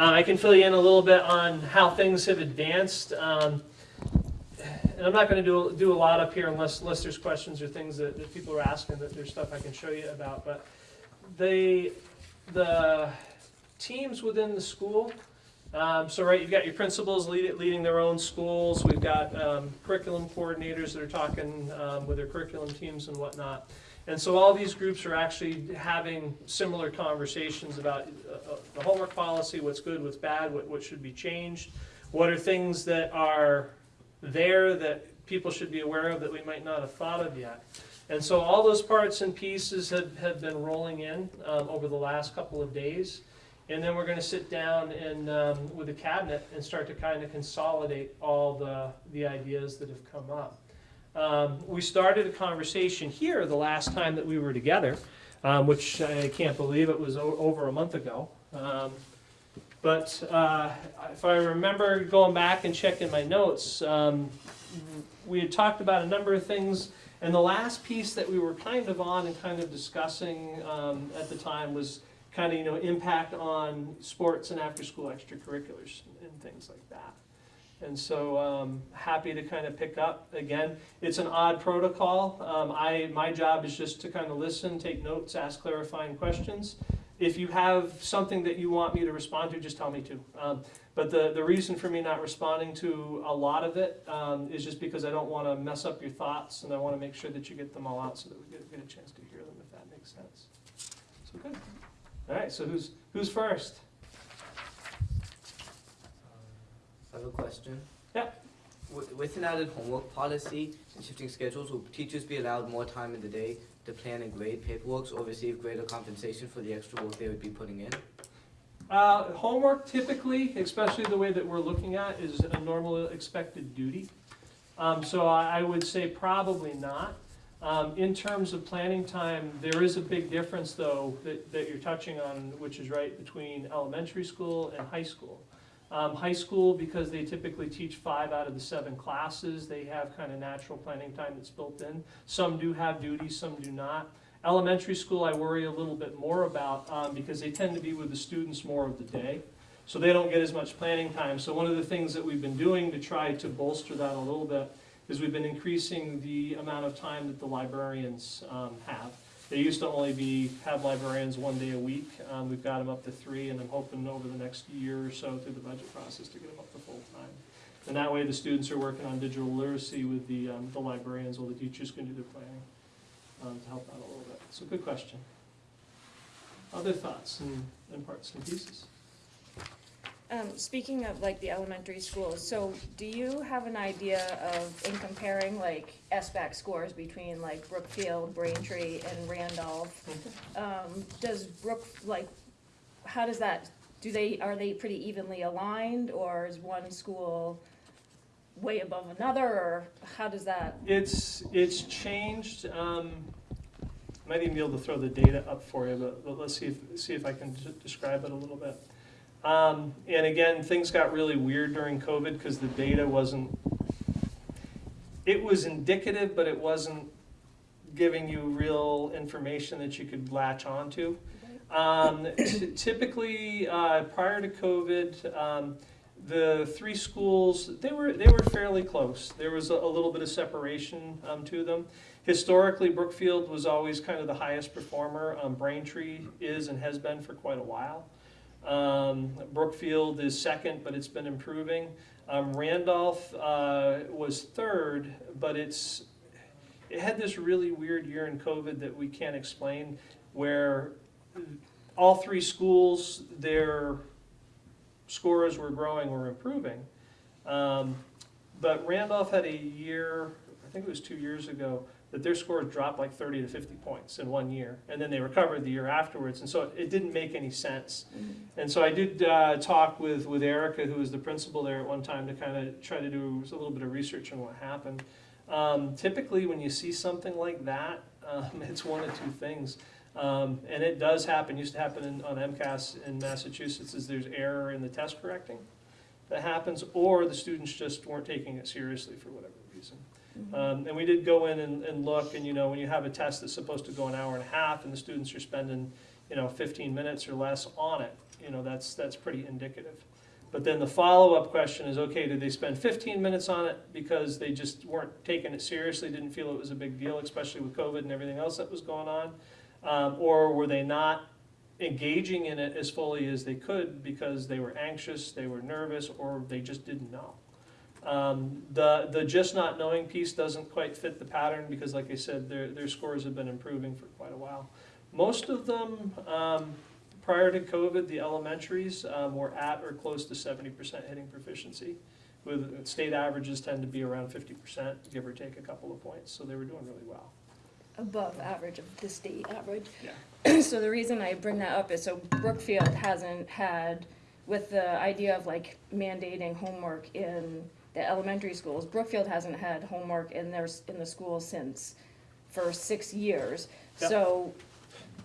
Uh, I can fill you in a little bit on how things have advanced. Um, and I'm not going to do, do a lot up here unless, unless there's questions or things that, that people are asking, that there's stuff I can show you about. But they, the teams within the school, um, so right, you've got your principals lead, leading their own schools. We've got um, curriculum coordinators that are talking um, with their curriculum teams and whatnot. And so all these groups are actually having similar conversations about uh, uh, the homework policy, what's good, what's bad, what, what should be changed, what are things that are there that people should be aware of that we might not have thought of yet. And so all those parts and pieces have, have been rolling in um, over the last couple of days. And then we're gonna sit down and, um, with the cabinet and start to kind of consolidate all the, the ideas that have come up. Um, we started a conversation here the last time that we were together, um, which I can't believe it was over a month ago. Um, but uh, if I remember going back and checking my notes, um, we had talked about a number of things. And the last piece that we were kind of on and kind of discussing um, at the time was kind of, you know, impact on sports and after-school extracurriculars and things like that. And so, um, happy to kind of pick up. Again, it's an odd protocol. Um, I, my job is just to kind of listen, take notes, ask clarifying questions. If you have something that you want me to respond to, just tell me to. Um, but the, the reason for me not responding to a lot of it um, is just because I don't want to mess up your thoughts and I want to make sure that you get them all out so that we get, get a chance to hear them, if that makes sense. So good. All right, so who's, who's first? I have a question. Yeah. Wi- With an added homework policy and shifting schedules, will teachers be allowed more time in the day to plan and grade paperwork or receive greater compensation for the extra work they would be putting in? Uh, homework typically, especially the way that we're looking at, is a normal expected duty. Um, so I, I would say probably not. Um, in terms of planning time, there is a big difference though that, that you're touching on, which is right between elementary school and high school. Um, high school, because they typically teach five out of the seven classes, they have kind of natural planning time that's built in. Some do have duties, some do not. Elementary school, I worry a little bit more about, um, because they tend to be with the students more of the day. So they don't get as much planning time. So one of the things that we've been doing to try to bolster that a little bit is we've been increasing the amount of time that the librarians, um, have. They used to only be, have librarians one day a week. Um, we've got them up to three, and I'm hoping over the next year or so through the budget process to get them up to full time. And that way, the students are working on digital literacy with the, um, the librarians, while the teachers can do their planning, um, to help out a little bit. So good question. Other thoughts and, and parts and pieces? Um, speaking of like the elementary schools, so do you have an idea of, in comparing like SBAC scores between like Brookfield, Braintree, and Randolph? Um, does Brook, like, how does that, do they, are they pretty evenly aligned, or is one school way above another, or how does that? It's, it's changed, um, might even be able to throw the data up for you, but, but let's see if, see if I can describe it a little bit. Um, and again, things got really weird during COVID because the data wasn't, it was indicative, but it wasn't giving you real information that you could latch onto. Um, typically, uh, prior to COVID, um, the three schools, they were, they were fairly close. There was a, a little bit of separation, um, to them. Historically, Brookfield was always kind of the highest performer. Um, Braintree is and has been for quite a while. Um, Brookfield is second, but it's been improving. Um, Randolph, uh, was third, but it's, it had this really weird year in COVID that we can't explain, where all three schools, their scores were growing or improving. Um, but Randolph had a year, I think it was two years ago, that their scores dropped like 30 to 50 points in one year, and then they recovered the year afterwards, and so it, it didn't make any sense. And so I did uh, talk with, with Erica, who was the principal there at one time, to kind of try to do a little bit of research on what happened. Um, typically, when you see something like that, um, it's one of two things. Um, and it does happen, used to happen in, on MCAS in Massachusetts, is there's error in the test correcting that happens, or the students just weren't taking it seriously for whatever. Um, and we did go in and, and look, and you know, when you have a test that's supposed to go an hour and a half, and the students are spending, you know, fifteen minutes or less on it, you know, that's, that's pretty indicative. But then the follow-up question is, okay, did they spend fifteen minutes on it because they just weren't taking it seriously, didn't feel it was a big deal, especially with COVID and everything else that was going on? Um, or were they not engaging in it as fully as they could because they were anxious, they were nervous, or they just didn't know? Um, the, the just not knowing piece doesn't quite fit the pattern because like I said, their, their scores have been improving for quite a while. Most of them, um, prior to COVID, the elementaries, um, were at or close to seventy percent hitting proficiency. With, state averages tend to be around fifty percent, give or take a couple of points, so they were doing really well. Above average of the state average. Yeah. So the reason I bring that up is so Brookfield hasn't had, with the idea of like mandating homework in the elementary schools, Brookfield hasn't had homework in their, in the schools since, for six years. Yep. So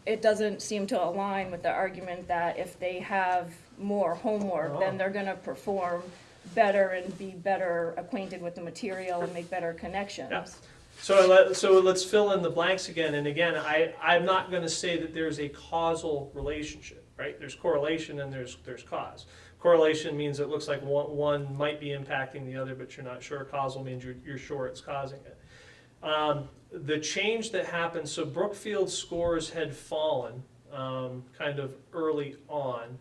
it doesn't seem to align with the argument that if they have more homework, Oh. then they're gonna perform better and be better acquainted with the material and make better connections. Yeah. So let, so let's fill in the blanks again, and again, I, I'm not gonna say that there's a causal relationship, right? There's correlation and there's, there's cause. Correlation means it looks like one, one might be impacting the other, but you're not sure. Causal means you're, you're sure it's causing it. Um, the change that happened, so Brookfield scores had fallen, um, kind of early on.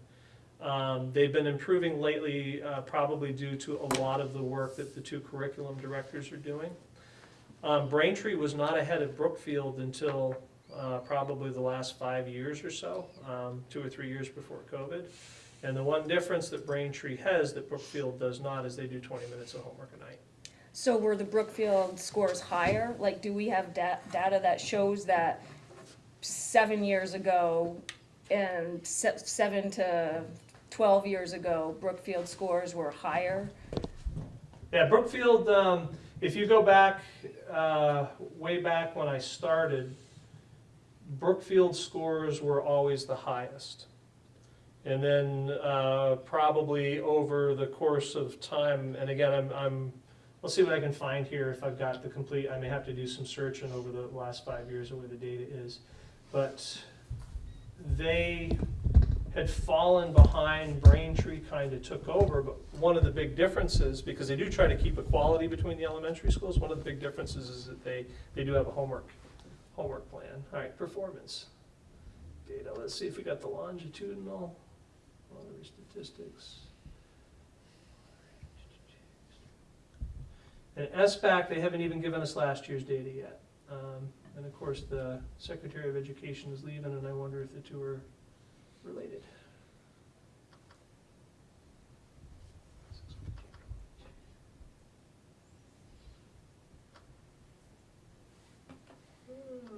Um, they've been improving lately, uh, probably due to a lot of the work that the two curriculum directors are doing. Um, Braintree was not ahead of Brookfield until, uh, probably the last five years or so, um, two or three years before COVID. And the one difference that Braintree has that Brookfield does not is they do twenty minutes of homework a night. So were the Brookfield scores higher? Like, do we have da- data that shows that seven years ago and se- seven to twelve years ago, Brookfield scores were higher? Yeah, Brookfield, um, if you go back, uh, way back when I started, Brookfield scores were always the highest. And then, uh, probably over the course of time, and again, I'm, I'm, let's see what I can find here, if I've got the complete, I may have to do some searching over the last five years of where the data is. But they had fallen behind, Braintree kind of took over, but one of the big differences, because they do try to keep equality between the elementary schools, one of the big differences is that they, they do have a homework, homework plan. All right, performance data, let's see if we got the longitudinal, statistics. And SBAC, they haven't even given us last year's data yet. Um, and of course, the Secretary of Education is leaving, and I wonder if the two are related. Uh,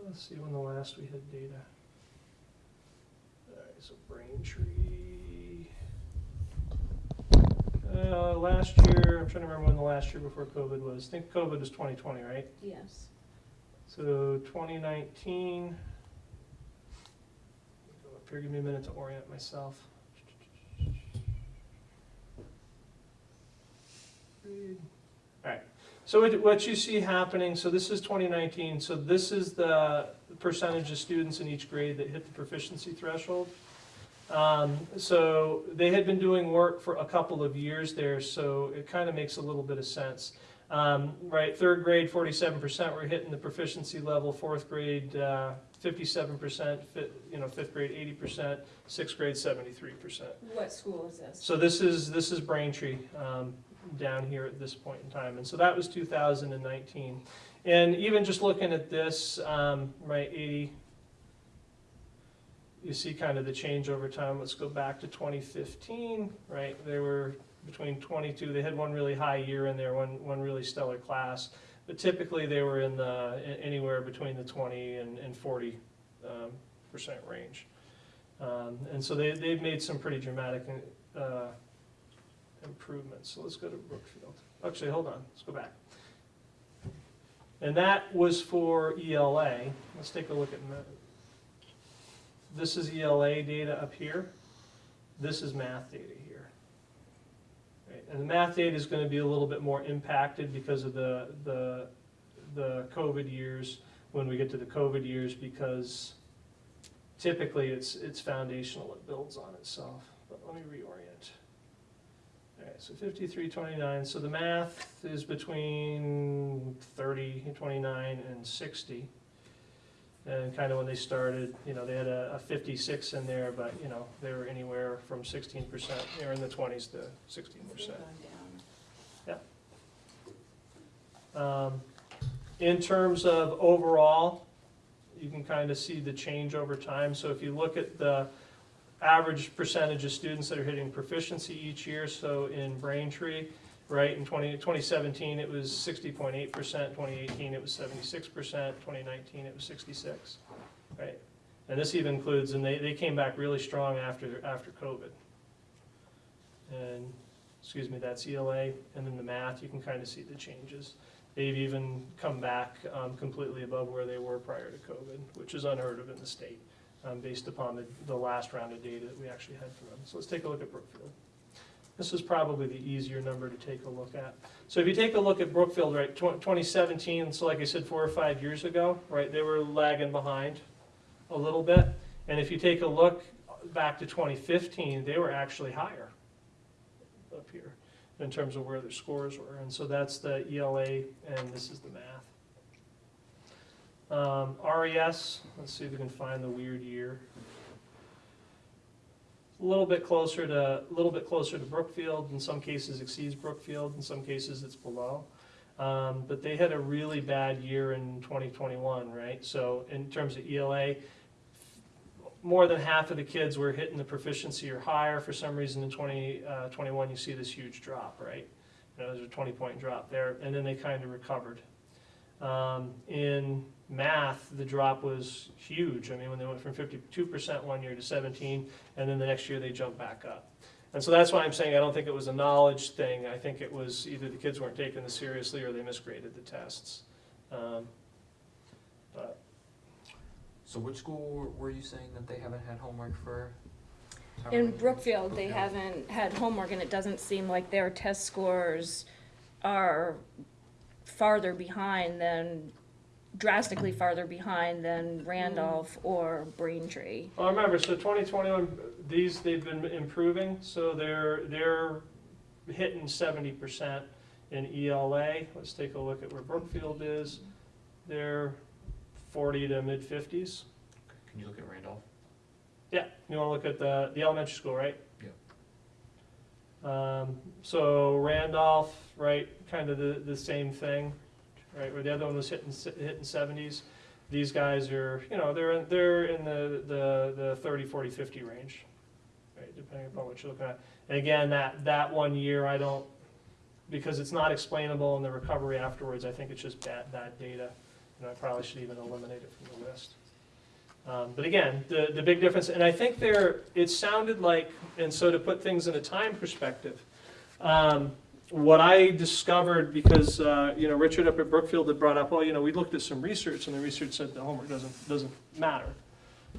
Let's see when the last we had data. Alright, so Braintree. Uh, last year, I'm trying to remember when the last year before COVID was. I think COVID was twenty twenty, right? Yes. So twenty nineteen. Go up here, give me a minute to orient myself. Alright, so what, what you see happening, so this is twenty nineteen, so this is the percentage of students in each grade that hit the proficiency threshold. Um, so they had been doing work for a couple of years there, so it kind of makes a little bit of sense. Um, right, third grade, forty-seven percent were hitting the proficiency level, fourth grade, uh, fifty-seven percent, fifth, you know, fifth grade, eighty percent, sixth grade, seventy-three percent. What school is this? So this is, this is Braintree, um, down here at this point in time, and so that was two thousand and nineteen. And even just looking at this, um, right, eighty, you see kind of the change over time, let's go back to twenty fifteen, right, they were between twenty-two, they had one really high year in there, one, one really stellar class, but typically they were in the, anywhere between the twenty and, and forty, um, percent range. Um, and so they, they've made some pretty dramatic, uh, improvements, so let's go to Brookfield. Actually, hold on, let's go back. And that was for ELA, let's take a look at. This is ELA data up here, this is math data here. Right, And the math data is gonna be a little bit more impacted because of the, the, the COVID years, when we get to the COVID years, because typically it's, it's foundational, it builds on itself, but let me reorient. All right, so fifty-three twenty-nine, so the math is between 30, 29, and sixty. And kind of when they started, you know, they had a, a fifty-six in there, but, you know, they were anywhere from sixteen percent, they were in the twenties to sixteen percent. Um, In terms of overall, you can kind of see the change over time. So if you look at the average percentage of students that are hitting proficiency each year, so in Braintree, right, in 20 2017, it was 60.8%, 2018, it was 76%, 2019, it was 66, right? And this even includes, and they, they came back really strong after, after COVID. And, excuse me, that's ELA, and then the math, you can kind of see the changes. They've even come back um, completely above where they were prior to COVID, which is unheard of in the state, um, based upon the, the last round of data that we actually had from them. So let's take a look at Brookfield. This is probably the easier number to take a look at. So if you take a look at Brookfield, right, 2017, so like I said, four or five years ago, right, they were lagging behind a little bit. And if you take a look back to 2015, they were actually higher up here in terms of where their scores were. And so that's the ELA, and this is the math. Um, RES, let's see if we can find the weird year. A little bit closer to, a little bit closer to Brookfield, in some cases exceeds Brookfield, in some cases it's below. Um, but they had a really bad year in 2021, right? So in terms of ELA, more than half of the kids were hitting the proficiency or higher. For some reason in 2021, you see this huge drop, right? You know, there's a 20 point drop there, and then they kind of recovered. Um, in math, the drop was huge. I mean, when they went from 52% one year to 17, and then the next year they jumped back up. And so that's why I'm saying I don't think it was a knowledge thing. I think it was either the kids weren't taking this seriously or they misgraded the tests. Um, but So which school were you saying that they haven't had homework for? In many- Brookfield, they haven't had homework, and it doesn't seem like their test scores are farther behind than, drastically farther behind than Randolph or Braintree. Well, remember, so 2021, these, they've been improving, so they're, they're hitting 70% in ELA. Let's take a look at where Brookfield is. They're 40 to mid-50s. Can you look at Randolph? Yeah, you wanna look at the, the elementary school, right? Yep. Um, so Randolph, right, kind of the, the same thing, right, where the other one was hitting, hitting seventies. These guys are, you know, they're, they're in the, the, the 30, 40, 50 range, right, depending upon what you're looking at. And again, that, that one year, I don't, because it's not explainable in the recovery afterwards, I think it's just bad, bad data. And I probably should even eliminate it from the list. Um, But again, the, the big difference, and I think there, it sounded like, and so to put things in a time perspective, um, what I discovered, because, uh, you know, Richard up at Brookfield had brought up, well, you know, we looked at some research, and the research said the homework doesn't, doesn't matter.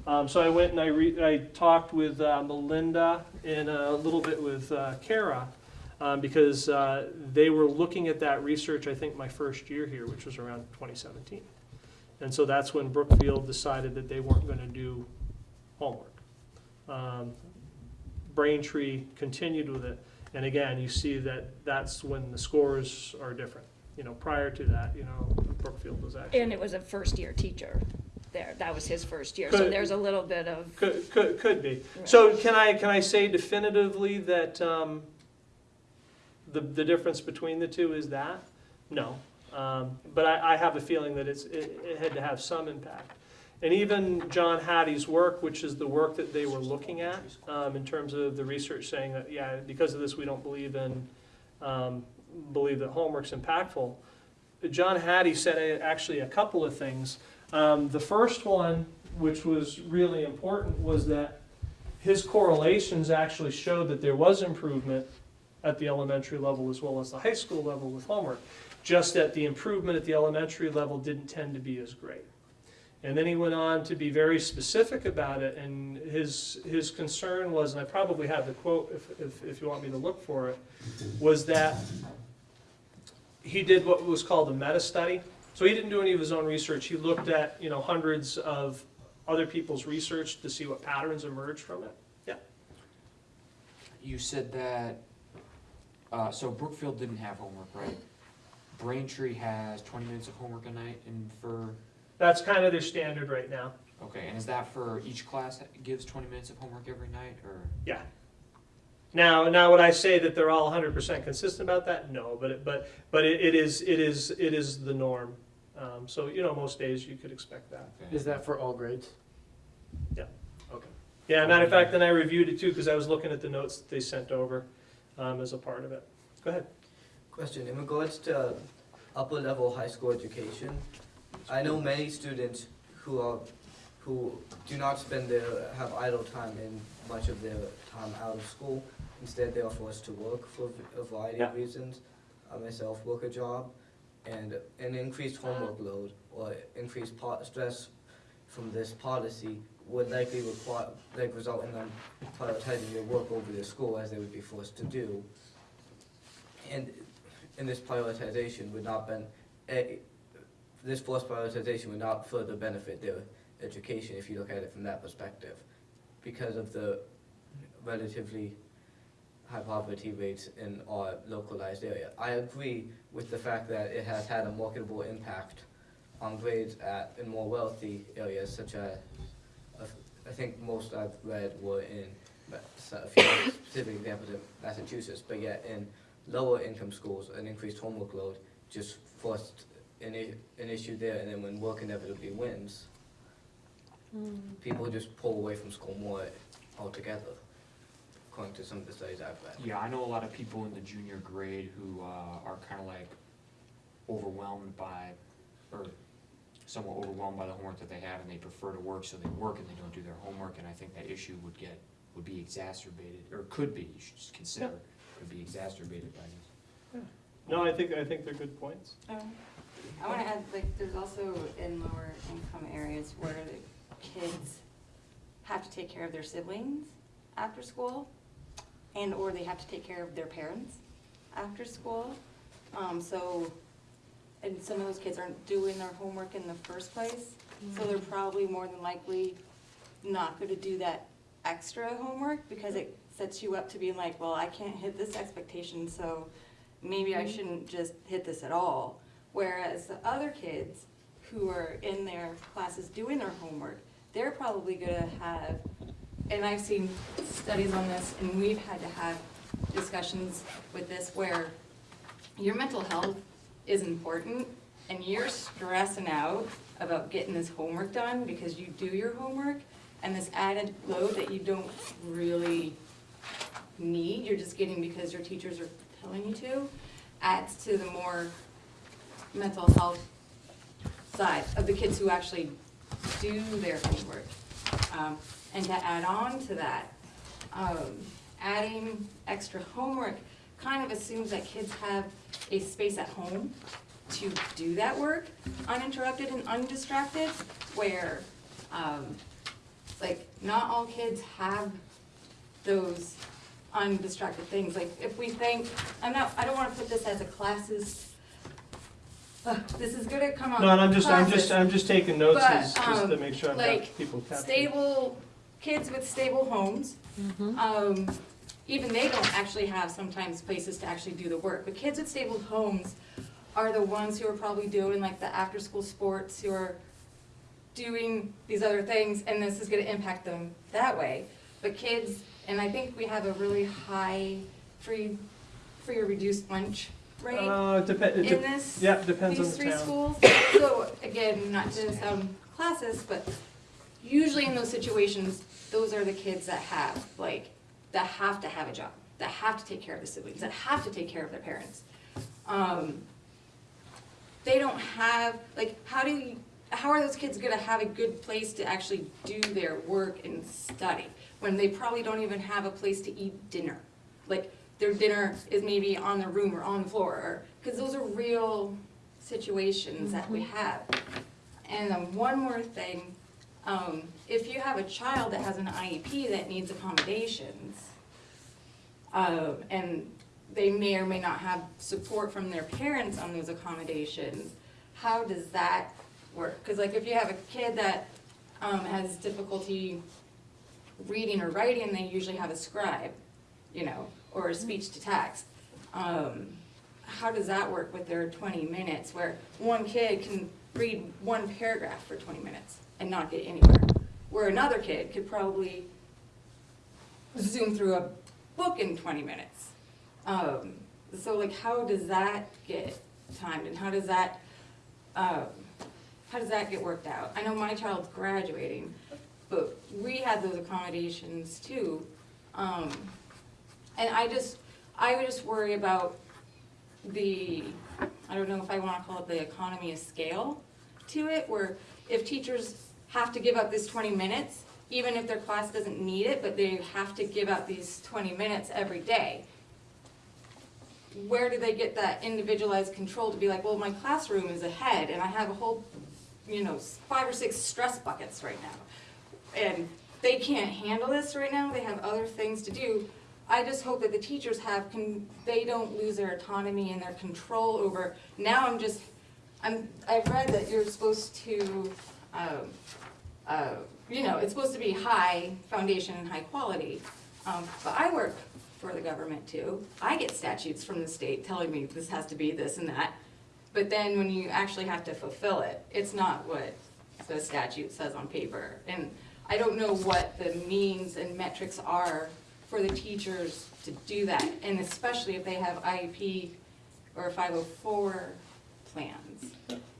Um, So I went and I I talked with uh, Melinda and a little bit with uh, Kara, um, because uh, they were looking at that research, I think, my first year here, which was around 2017. And so that's when Brookfield decided that they weren't going to do homework. Um, Braintree continued with it, and again, you see that that's when the scores are different. You know, prior to that, you know, Brookfield was actually. And it was a first-year teacher there, that was his first year, so there's a little bit of, Could, could, could be. So can I, can I say definitively that, um, the, the difference between the two is that? No. Um, but I, I have a feeling that it's, it, it had to have some impact. And even John Hattie's work, which is the work that they were looking at, um, in terms of the research saying that, yeah, because of this, we don't believe in, um, believe that homework's impactful. John Hattie said actually a couple of things. Um, the first one, which was really important, was that his correlations actually showed that there was improvement at the elementary level as well as the high school level with homework, just that the improvement at the elementary level didn't tend to be as great. And then he went on to be very specific about it, and his, his concern was, and I probably have the quote if, if, if you want me to look for it, was that he did what was called a meta-study. So he didn't do any of his own research. He looked at, you know, hundreds of other people's research to see what patterns emerged from it. Yeah. you said that, uh, so Brookfield didn't have homework, right? Braintree has twenty minutes of homework a night and for, That's kind of their standard right now. okay, and is that for each class that gives twenty minutes of homework every night, or? Yeah. Now, now would I say that they're all hundred percent consistent about that? No, but, it- but, but it, it is, it is, it is the norm. Um, so, you know, most days you could expect that. okay. Is that for all grades? Yeah. Okay. Yeah, matter of fact, then I reviewed it too, because I was looking at the notes that they sent over, um, as a part of it. Go ahead. Question, in regards to upper level high school education, I know many students who are, who do not spend their, have idle time in much of their time out of school. Instead, they are forced to work for a variety of reasons. I myself work a job, and an increased homework load or increased po- stress from this policy would likely require, like result in them prioritizing their work over their school as they would be forced to do. And and this prioritization would not ben, eh, this forced prioritization would not further benefit their education if you look at it from that perspective, because of the relatively high poverty rates in our localized area. I agree with the fact that it has had a marketable impact on grades at, in more wealthy areas such as, I think most I've read were in, a few specific examples in Massachusetts, but yet in lower income schools, an increased homework load just forced an, an issue there, and then when work inevitably wins, people just pull away from school more altogether, according to some of the studies I've read. Yeah, I know a lot of people in the junior grade who, uh, are kinda like overwhelmed by, or somewhat overwhelmed by the homework that they have, and they prefer to work, so they work and they don't do their homework, and I think that issue would get, would be exacerbated, or could be, you should just consider, could be exacerbated by this. Yeah. No, I think, I think they're good points. Um, I wanna add, like, there's also in lower income areas where the kids have to take care of their siblings after school, and or they have to take care of their parents after school. Um, so, and some of those kids aren't doing their homework in the first place, so they're mm. probably more than likely not gonna do that extra homework, because it mm. sets you up to being like, well, I can't hit this expectation, so maybe I mm-hmm. shouldn't just hit this at all. Whereas the other kids who are in their classes doing their homework, they're probably gonna have, and I've seen studies on this, and we've had to have discussions with this where your mental health is important, and you're stressing out about getting this homework done because you do your homework, and this added load that you don't really need, you're just getting because your teachers are telling you to, adds to the more mental health side of the kids who actually do their homework. Um, and to add on to that, um, adding extra homework kind of assumes that kids have a space at home to do that work uninterrupted and undistracted, where, um, like, not all kids have those undistracted things, like, if we think, I'm not, I don't wanna put this as a classes, Ugh, this is gonna come up. No, and I'm just, I'm just. I'm just taking notes But, as, just to um, make sure I've like, got people captured. stable, kids with stable homes, um, even they don't actually have sometimes places to actually do the work, but kids with stable homes are the ones who are probably doing like the after-school sports, who are doing these other things, and this is gonna impact them that way. But kids, and I think we have a really high free, free or reduced lunch rate Uh, depe- in this yeah, depends on these the three town. schools. So again, not to sound classist, but usually in those situations, those are the kids that have, like, that have to have a job, that have to take care of the siblings, that have to take care of their parents. Um, They don't have, like, how do you, how are those kids gonna have a good place to actually do their work and study? When they probably don't even have a place to eat dinner. Like, their dinner is maybe on the room or on the floor, or, cause those are real situations that we have. And then one more thing, um, if you have a child that has an IEP that needs accommodations, um, and they may or may not have support from their parents on those accommodations, how does that work? Cause like if you have a kid that, um, has difficulty reading or writing, they usually have a scribe. you know, or speech to text. Um, how does that work with their twenty minutes where one kid can read one paragraph for twenty minutes and not get anywhere? Where another kid could probably zoom through a book in twenty minutes. Um, so like, how does that get timed and how does that, um, how does that get worked out? I know my child's graduating, but we had those accommodations too. Um, and I just, I would just worry about the, I don't know if I wanna call it the economy of scale to it, where if teachers have to give up this twenty minutes, even if their class doesn't need it, but they have to give up these twenty minutes every day, where do they get that individualized control to be like, well, my classroom is ahead and I have a whole, you know, five or six stress buckets right now. And they can't handle this right now, they have other things to do. I just hope that the teachers have, con they don't lose their autonomy and their control over, now I'm just, I'm, I've read that you're supposed to, um, uh, you know, it's supposed to be high foundation and high quality. Um, but I work for the government too. I get statutes from the state telling me this has to be this and that. But then when you actually have to fulfill it, it's not what the statute says on paper. And I don't know what the means and metrics are for the teachers to do that. And especially if they have IEP or 504 plans.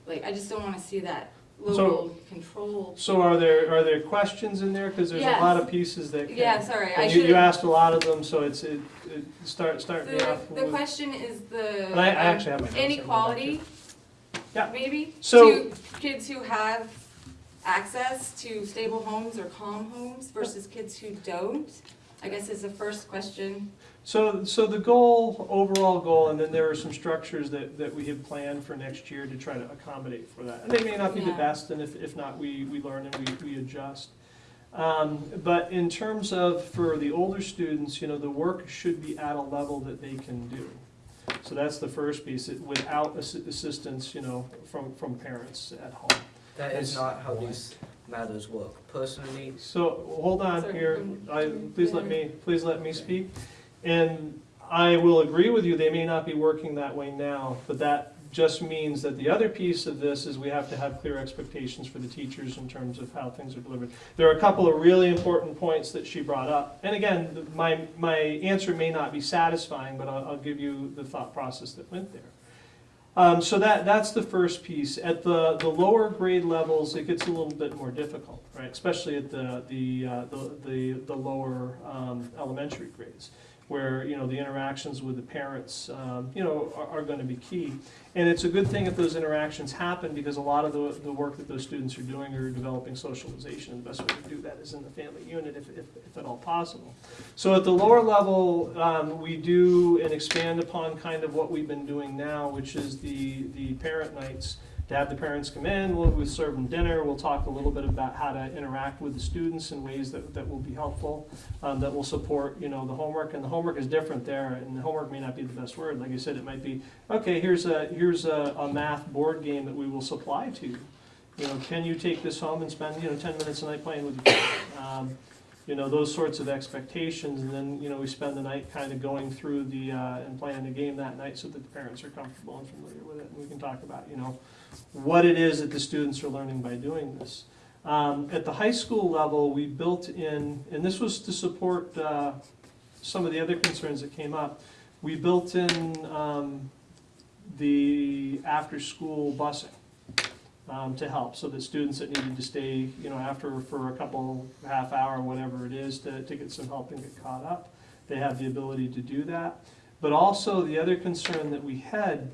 Like, I just don't wanna see that local control. So are there, are there questions in there? Because there's a lot of pieces that can. Yeah, sorry, I you, you asked a lot of them, so it's, it, it, start, start me The, off the with. question is the. I- I um, actually have my notes here, hold on, Inequality. Yeah. Maybe, So- to kids who have access to stable homes or calm homes versus kids who don't, I guess is the first question. So, so the goal, overall goal, and then there are some structures that, that we have planned for next year to try to accommodate for that. And they may not be the best, and if, if not, we, we learn and we, we adjust. Um, but in terms of, for the older students, you know, the work should be at a level that they can do. So that's the first piece, it- without assi- assistance, you know, from, from parents at home. That is It's- not how these matters work. Personally, So, hold on Sorry, here, I, please let me, please let me speak. And I will agree with you, they may not be working that way now, but that just means that the other piece of this is we have to have clear expectations for the teachers in terms of how things are delivered. There are a couple of really important points that she brought up, and again, my, my answer may not be satisfying, but I'll, I'll give you the thought process that went there. Um, so that, that's the first piece. At the, the lower grade levels, it gets a little bit more difficult, right? Especially at the, the, uh, the, the, the lower, um, elementary grades, where, you know, the interactions with the parents, um, you know, are, are gonna be key. And it's a good thing if those interactions happen, because a lot of the, the work that those students are doing are developing socialization. and The best way to do that is in the family unit, if, if, if at all possible. So at the lower level, um, we do and expand upon kind of what we've been doing now, which is the, the parent nights. To have the parents come in, we'll, we'll serve them dinner, we'll talk a little bit about how to interact with the students in ways that, that will be helpful, um, that will support, you know, the homework, and the homework is different there, and the homework may not be the best word, like I said, it might be, okay, here's a, here's a, a math board game that we will supply to you. You know, can you take this home and spend, you know, ten minutes a night playing with your? Um, you know, those sorts of expectations, and then, you know, we spend the night kind of going through the, uh, and playing the game that night so that the parents are comfortable and familiar with it, and we can talk about, you know, what it is that the students are learning by doing this. Um, at the high school level, we built in, and this was to support, uh, some of the other concerns that came up, we built in, um, the after-school busing um, to help, so that students that needed to stay, you know, after for a couple, half hour, whatever it is, to, to get some help and get caught up, they have the ability to do that. But also, the other concern that we had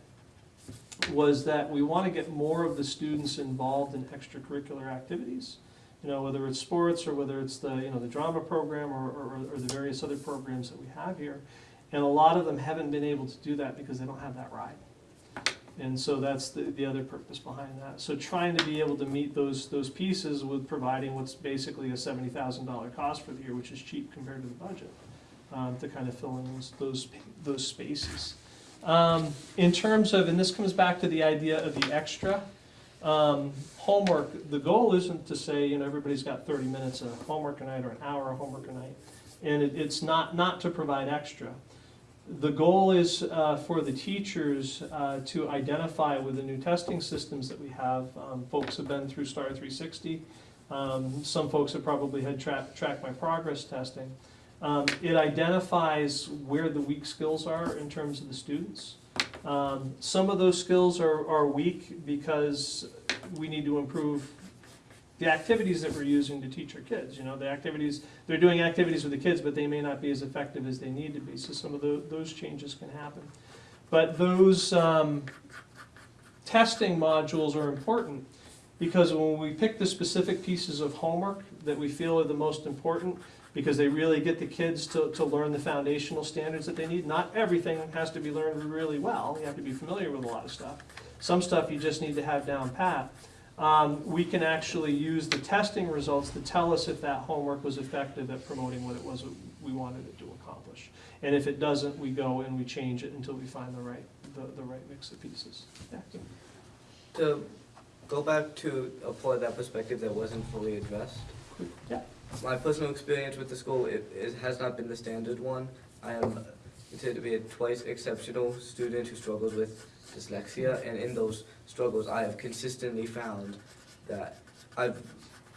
was that we want to get more of the students involved in extracurricular activities. You know, whether it's sports or whether it's the, you know, the drama program or, or, or the various other programs that we have here. And a lot of them haven't been able to do that because they don't have that ride. And so that's the, the other purpose behind that. So trying to be able to meet those, those pieces with providing what's basically a seventy thousand dollar cost for the year, which is cheap compared to the budget, um, to kind of fill in those, those, those spaces. Um, in terms of, and this comes back to the idea of the extra, um, homework, the goal isn't to say, you know, everybody's got thirty minutes of homework a night or an hour of homework a night. And it, it's not, not to provide extra. The goal is uh, for the teachers uh, to identify with the new testing systems that we have. Um, Folks have been through Star 360. Um, Some folks have probably had track, track my progress testing. Um, It identifies where the weak skills are in terms of the students. Um, Some of those skills are, are weak because we need to improve the activities that we're using to teach our kids. You know, the activities, they're doing activities with the kids, but they may not be as effective as they need to be. So some of tho- those changes can happen. But those um, testing modules are important because when we pick the specific pieces of homework that we feel are the most important, because they really get the kids to, to learn the foundational standards that they need. Not everything has to be learned really well. You have to be familiar with a lot of stuff. Some stuff you just need to have down pat. Um, we can actually use the testing results to tell us if that homework was effective at promoting what it was we wanted it to accomplish. And if it doesn't, we go and we change it until we find the right, the, the right mix of pieces. Yeah. To go back to a point that perspective that wasn't fully addressed. Yeah. My personal experience with the school, it, it has not been the standard one. I am considered to be a twice exceptional student who struggles with dyslexia, and in those struggles, I have consistently found that I've,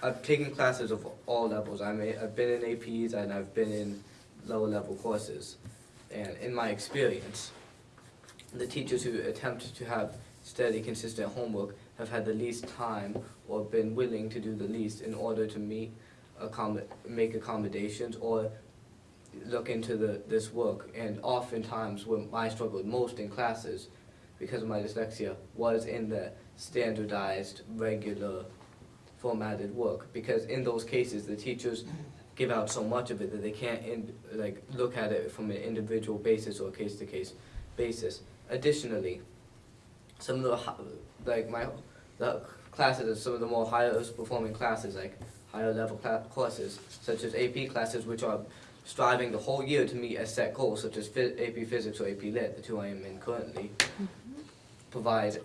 I've taken classes of all levels. I may, I've been in APs and I've been in lower level courses. And in my experience, the teachers who attempt to have steady, consistent homework have had the least time or been willing to do the least in order to meet, accommod- make accommodations or look into the, this work. And oftentimes, when I struggled most in classes, because of my dyslexia, was in the standardized, regular, formatted work. Because in those cases, the teachers give out so much of it that they can't in, like look at it from an individual basis or case-to-case basis. Additionally, some of the like my the classes, some of the more higher performing classes, like higher level courses, such as AP classes, which are striving the whole year to meet a set goal, such as AP Physics or AP Lit, the two I am in currently, mm-hmm. provide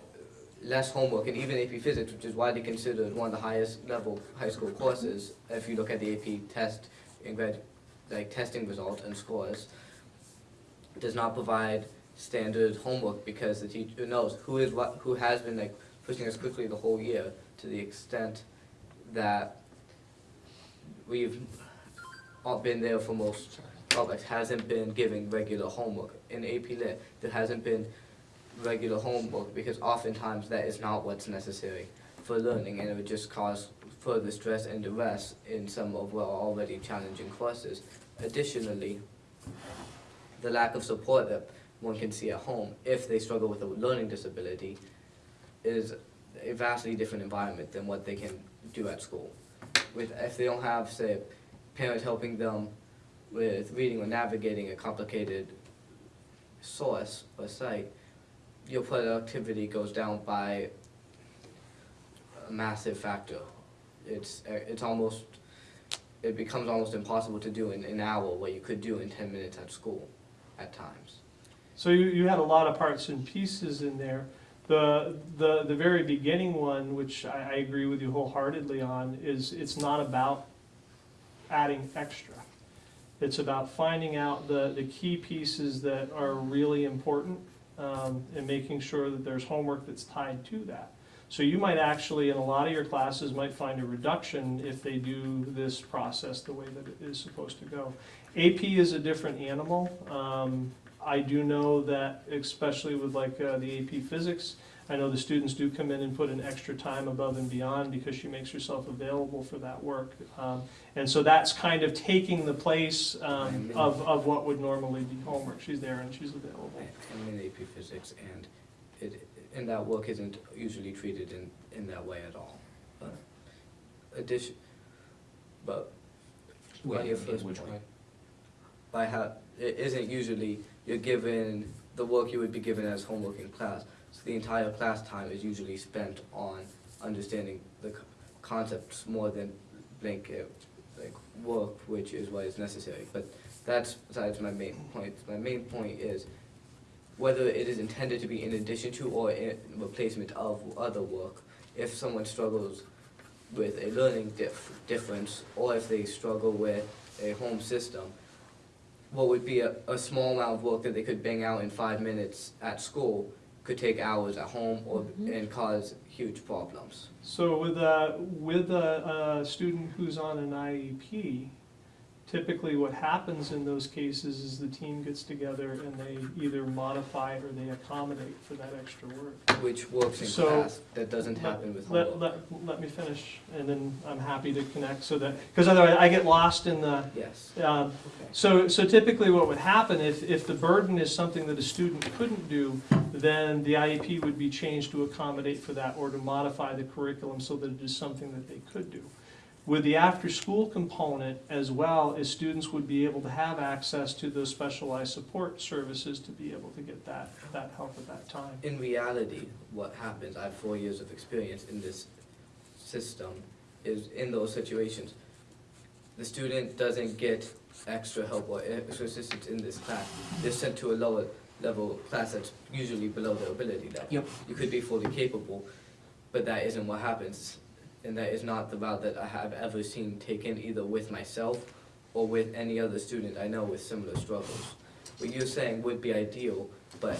less homework, and even AP Physics, which is widely considered one of the highest level high school courses, if you look at the AP test and grad, like testing results and scores, does not provide standard homework because the teacher knows who is what, who has been like pushing us quickly the whole year to the extent that we've all been there for most publics, hasn't been giving regular homework. In AP Lit, there hasn't been regular homework because oftentimes that is not what's necessary for learning and it would just cause further stress and duress in some of our already challenging courses. Additionally, the lack of support that one can see at home if they struggle with a learning disability is a vastly different environment than what they can do at school. With, if they don't have, say, parents helping them with reading or navigating a complicated source or site, your productivity goes down by a massive factor. It's, it's almost, it becomes almost impossible to do in an hour what you could do in ten minutes at school at times. So you, you had a lot of parts and pieces in there. The, the, the very beginning one, which I, I agree with you wholeheartedly on, is it's not about adding extra. It's about finding out the, the key pieces that are really important, um, and making sure that there's homework that's tied to that. So you might actually, in a lot of your classes, might find a reduction if they do this process the way that it is supposed to go. AP is a different animal. Um, I do know that, especially with like uh, the AP Physics, I know the students do come in and put in extra time above and beyond because she makes herself available for that work. Um, And so that's kind of taking the place um, of, of what would normally be homework. She's there and she's available. I'm in AP Physics and it, and that work isn't usually treated in, in that way at all. But addition, but on your first Which way? point, by how, it isn't usually, you're given the work you would be given as homework in class. So the entire class time is usually spent on understanding the co- concepts more than blanket, like, work, which is what is necessary. But that's besides my main point. My main point is whether it is intended to be in addition to or in replacement of other work. If someone struggles with a learning dif- difference, or if they struggle with a home system, what would be a, a small amount of work that they could bang out in five minutes at school could take hours at home or, mm-hmm. and cause huge problems. So with a, with a, a student who's on an IEP, typically what happens in those cases is the team gets together and they either modify or they accommodate for that extra work. Which works in So- class, that doesn't happen with Let, let, let me finish, and then I'm happy to connect, so that, because otherwise I get lost in the, Yes, um, okay. So, so typically what would happen, if, if the burden is something that a student couldn't do, then the IEP would be changed to accommodate for that or to modify the curriculum so that it is something that they could do. With the after-school component as well, as students would be able to have access to those specialized support services to be able to get that, that help at that time. In reality, what happens, I have four years of experience in this system, is in those situations, the student doesn't get extra help or extra assistance in this class. They're sent to a lower level class that's usually below their ability level. Yep. You could be fully capable, but that isn't what happens. And that is not the route that I have ever seen taken either with myself or with any other student I know with similar struggles. What you're saying would be ideal, but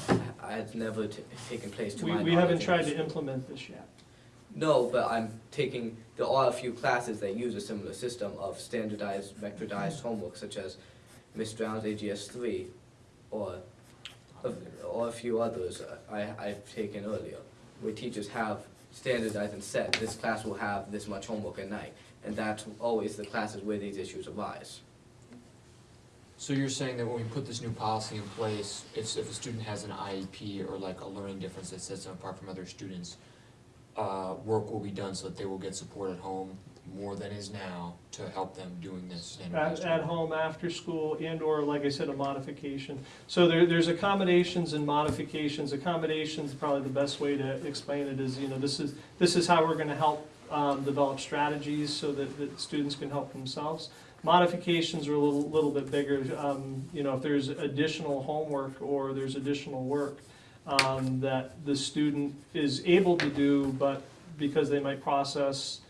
it's never t- taken place to We, my knowledge. we haven't tried to implement this yet. No, but I'm taking, there are a few classes that use a similar system of standardized, vectorized mm-hmm. homework, such as Ms. Brown's AGS three, or, a- or a few others I, I've taken earlier, where teachers have standardized and set, this class will have this much homework at night, and that's always the classes where these issues arise. So you're saying that when we put this new policy in place, it's if a student has an IEP or like a learning difference that sets them apart from other students, uh, work will be done so that they will get support at home more than is now to help them doing this At, standardized at home, after school, and or, like I said, a modification. So there, there's accommodations and modifications. Accommodations, probably the best way to explain it is, you know, this is, this is how we're gonna help, um, develop strategies so that, that students can help themselves. Modifications are a little, little bit bigger, um, you know, if there's additional homework or there's additional work, um, that the student is able to do, but because they might process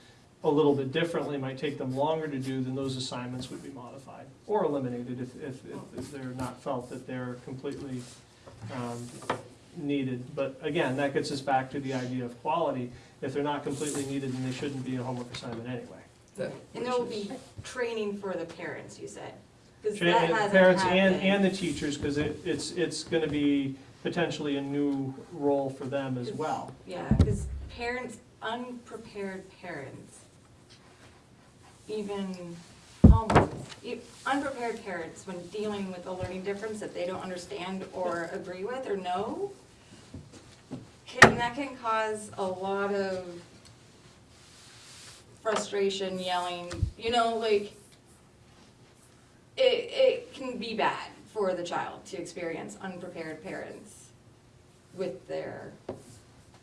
a little bit differently, might take them longer to do, then those assignments would be modified or eliminated if, if, if they're not felt that they're completely, um, needed. But again, that gets us back to the idea of quality. If they're not completely needed, then they shouldn't be a homework assignment anyway. That- And there will be training for the parents, you said? 'Cause Tra- that hasn't Parents and, and the teachers, because it, it's, it's gonna be potentially a new role for them as well. Yeah, because parents, unprepared parents, even um, homeless, e- unprepared parents, when dealing with a learning difference that they don't understand or agree with or know, can, that can cause a lot of frustration, yelling, you know, like, it, it can be bad for the child to experience unprepared parents with their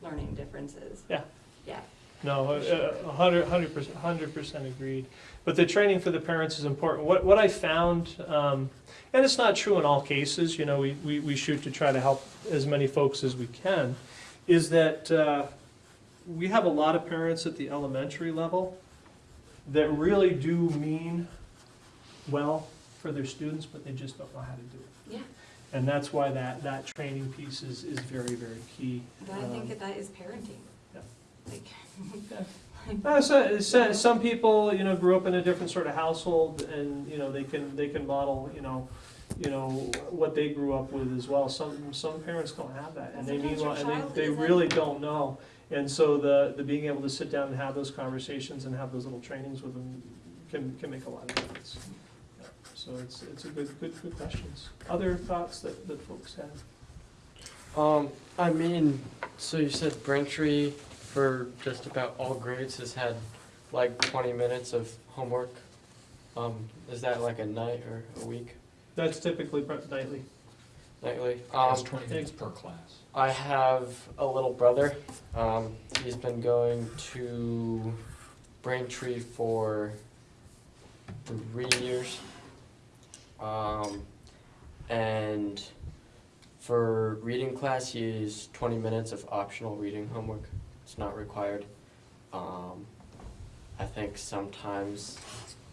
learning differences. Yeah. Yeah. No, a- a hundred, hundred percent, hundred percent agreed. But the training for the parents is important. What, what I found, um, and it's not true in all cases, you know, we, we, we shoot to try to help as many folks as we can, is that, uh, we have a lot of parents at the elementary level that really do mean well for their students, but they just don't know how to do it. Yeah, And that's why that, that training piece is, is very, very key. but I think Um, that that is parenting. Yeah. Like, Uh, so, so, some people, you know, grew up in a different sort of household and, you know, they can, they can model, you know, you know, what they grew up with as well. Some, some parents don't have that and they Sometimes mean, and they, they really don't know. And so the, the being able to sit down and have those conversations and have those little trainings with them can, can make a lot of difference. Yeah, So it's, it's a good, good, good questions. Other thoughts that, that folks have? Um, I mean, so you said Braintree for just about all grades has had like twenty minutes of homework. Um, is that like a night or a week, That's typically pre- nightly. nightly? That's Um, twenty minutes per class. I have a little brother. Um, he's been going to Braintree for three years. Um, and for reading class, he is 20 minutes of optional reading homework. It's not required. Um, I think sometimes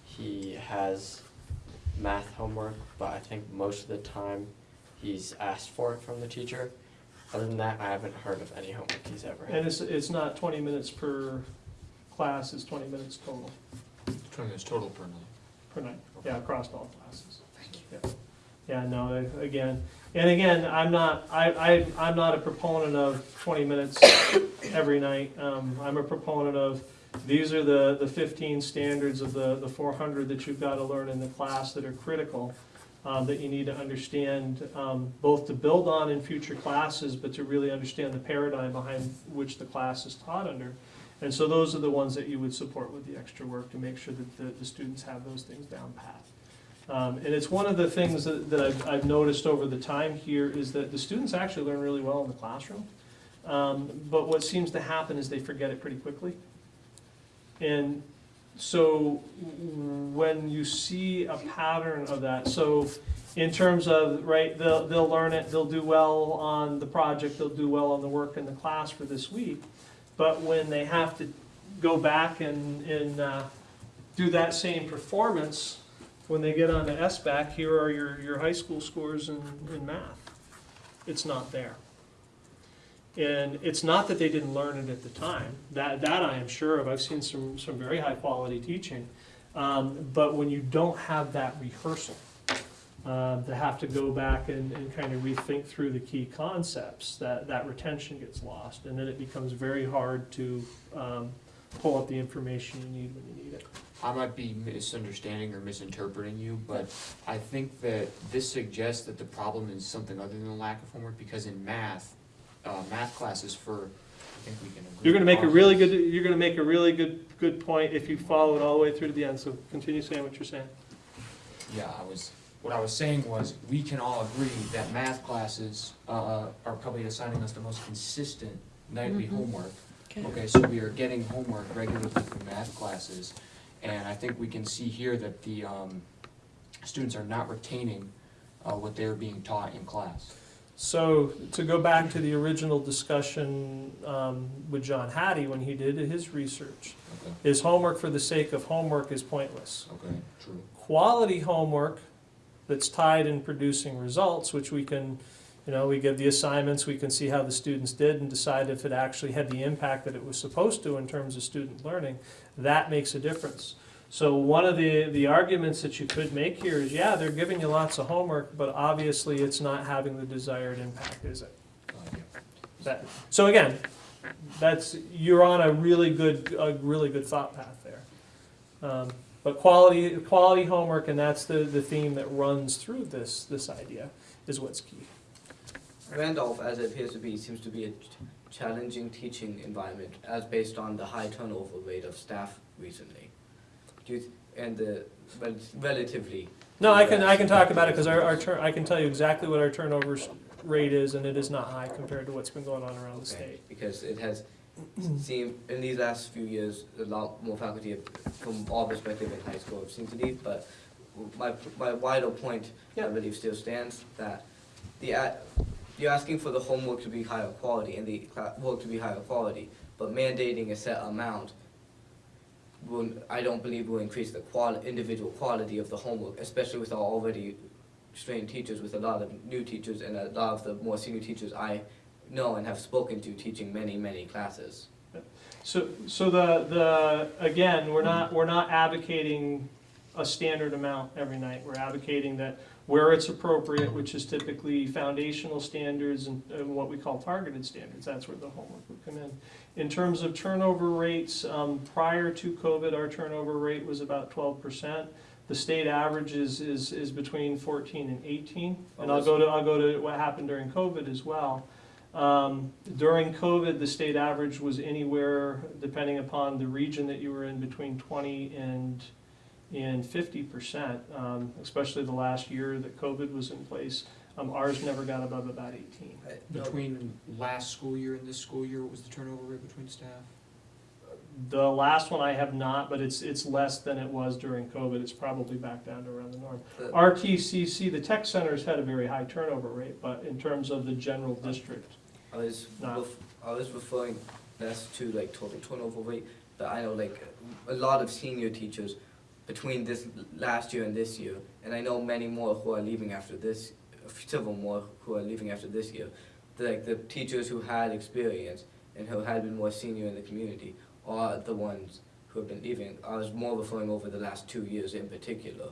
he has math homework, but I think most of the time he's asked for it from the teacher. Other than that, I haven't heard of any homework he's ever had. And it's, it's not twenty minutes per class, it's twenty minutes total Twenty minutes total per night. per night, yeah, across all classes. Thank you. Yeah, Yeah, no, I- again, and again, I'm not, I, I, I'm not a proponent of twenty minutes every night. Um, I'm a proponent of, these are the, the fifteen standards of the, the four hundred that you've gotta learn in the class that are critical, um, that you need to understand, um, both to build on in future classes, but to really understand the paradigm behind which the class is taught under. And so those are the ones that you would support with the extra work to make sure that the, the students have those things down pat. Um, and it's one of the things that, that I've, I've noticed over the time here is that the students actually learn really well in the classroom. Um, but what seems to happen is they forget it pretty quickly. And so when you see a pattern of that, so in terms of, right, they'll, they'll learn it, they'll do well on the project, they'll do well on the work in the class for this week. But when they have to go back and, and, uh, do that same performance, when they get on to SBAC, here are your, your high school scores in, in math. It's not there. And it's not that they didn't learn it at the time, that, that I am sure of, I've seen some, some very high quality teaching. Um, but when you don't have that rehearsal, uh, to have to go back and, and kind of rethink through the key concepts, that, that retention gets lost. And then it becomes very hard to, um, pull up the information you need when you need it. I might be misunderstanding or misinterpreting you, but I think that this suggests that the problem is something other than lack of homework, because in math, uh, math classes for, I think we can agree. You're gonna make a really good, you're gonna make a really good, good point if you follow it all the way through to the end, so continue saying what you're saying. Yeah, I was, what I was saying was, we can all agree that math classes, uh, are probably assigning us the most consistent nightly homework. Okay, so we are getting homework regularly from math classes, and I think we can see here that the, um, students are not retaining, uh, what they're being taught in class. So, to go back to the original discussion, um, with John Hattie when he did his research, Okay, is homework for the sake of homework is pointless. okay, true. Quality homework that's tied in producing results, which we can, you know, we give the assignments, we can see how the students did and decide if it actually had the impact that it was supposed to in terms of student learning, that makes a difference. So one of the, the arguments that you could make here is, yeah, they're giving you lots of homework, but obviously it's not having the desired impact, is it? That, so again, that's, you're on a really good, a really good thought path there. Um, But quality, quality homework, and that's the, the theme that runs through this, this idea, is what's key. Randolph, as it appears to be, seems to be a challenging teaching environment as based on the high turnover rate of staff recently. Do you, th- and the rel- relatively. No, I can, I can talk about it, because our, our turn, I can tell you exactly what our turnover rate is, and it is not high compared to what's been going on around the state. Because it has seemed, in these last few years, a lot more faculty have, from all perspective in high school have seemed to leave, but my, my wider point, I believe still stands, that the, you're asking for the homework to be higher quality and the work to be higher quality, but mandating a set amount will, I don't believe will increase the quali- individual quality of the homework, especially with our already strained teachers, with a lot of new teachers and a lot of the more senior teachers I know and have spoken to teaching many, many classes. So, so the, the, again, we're not, we're not advocating a standard amount every night. We're advocating that where it's appropriate, which is typically foundational standards and, and what we call targeted standards, that's where the homework would come in. In terms of turnover rates, um, prior to COVID, our turnover rate was about twelve percent. The state average is, is, is between fourteen and eighteen. And I'll go to, I'll go to what happened during COVID as well. Um, During COVID, the state average was anywhere, depending upon the region that you were in, between twenty and, and fifty percent, um, especially the last year that COVID was in place. Um, Ours never got above about eighteen. Between last school year and this school year, what was the turnover rate between staff? The last one I have not, but it's, it's less than it was during COVID. It's probably back down to around the norm. The- RTCC, the tech centers had a very high turnover rate, but in terms of the general district, I was, No. ref- I was referring less to like total turnover rate, but I know like a lot of senior teachers between this last year and this year, and I know many more who are leaving after this, several more who are leaving after this year. Like the teachers who had experience and who had been more senior in the community are the ones who have been leaving. I was more referring over the last two years in particular.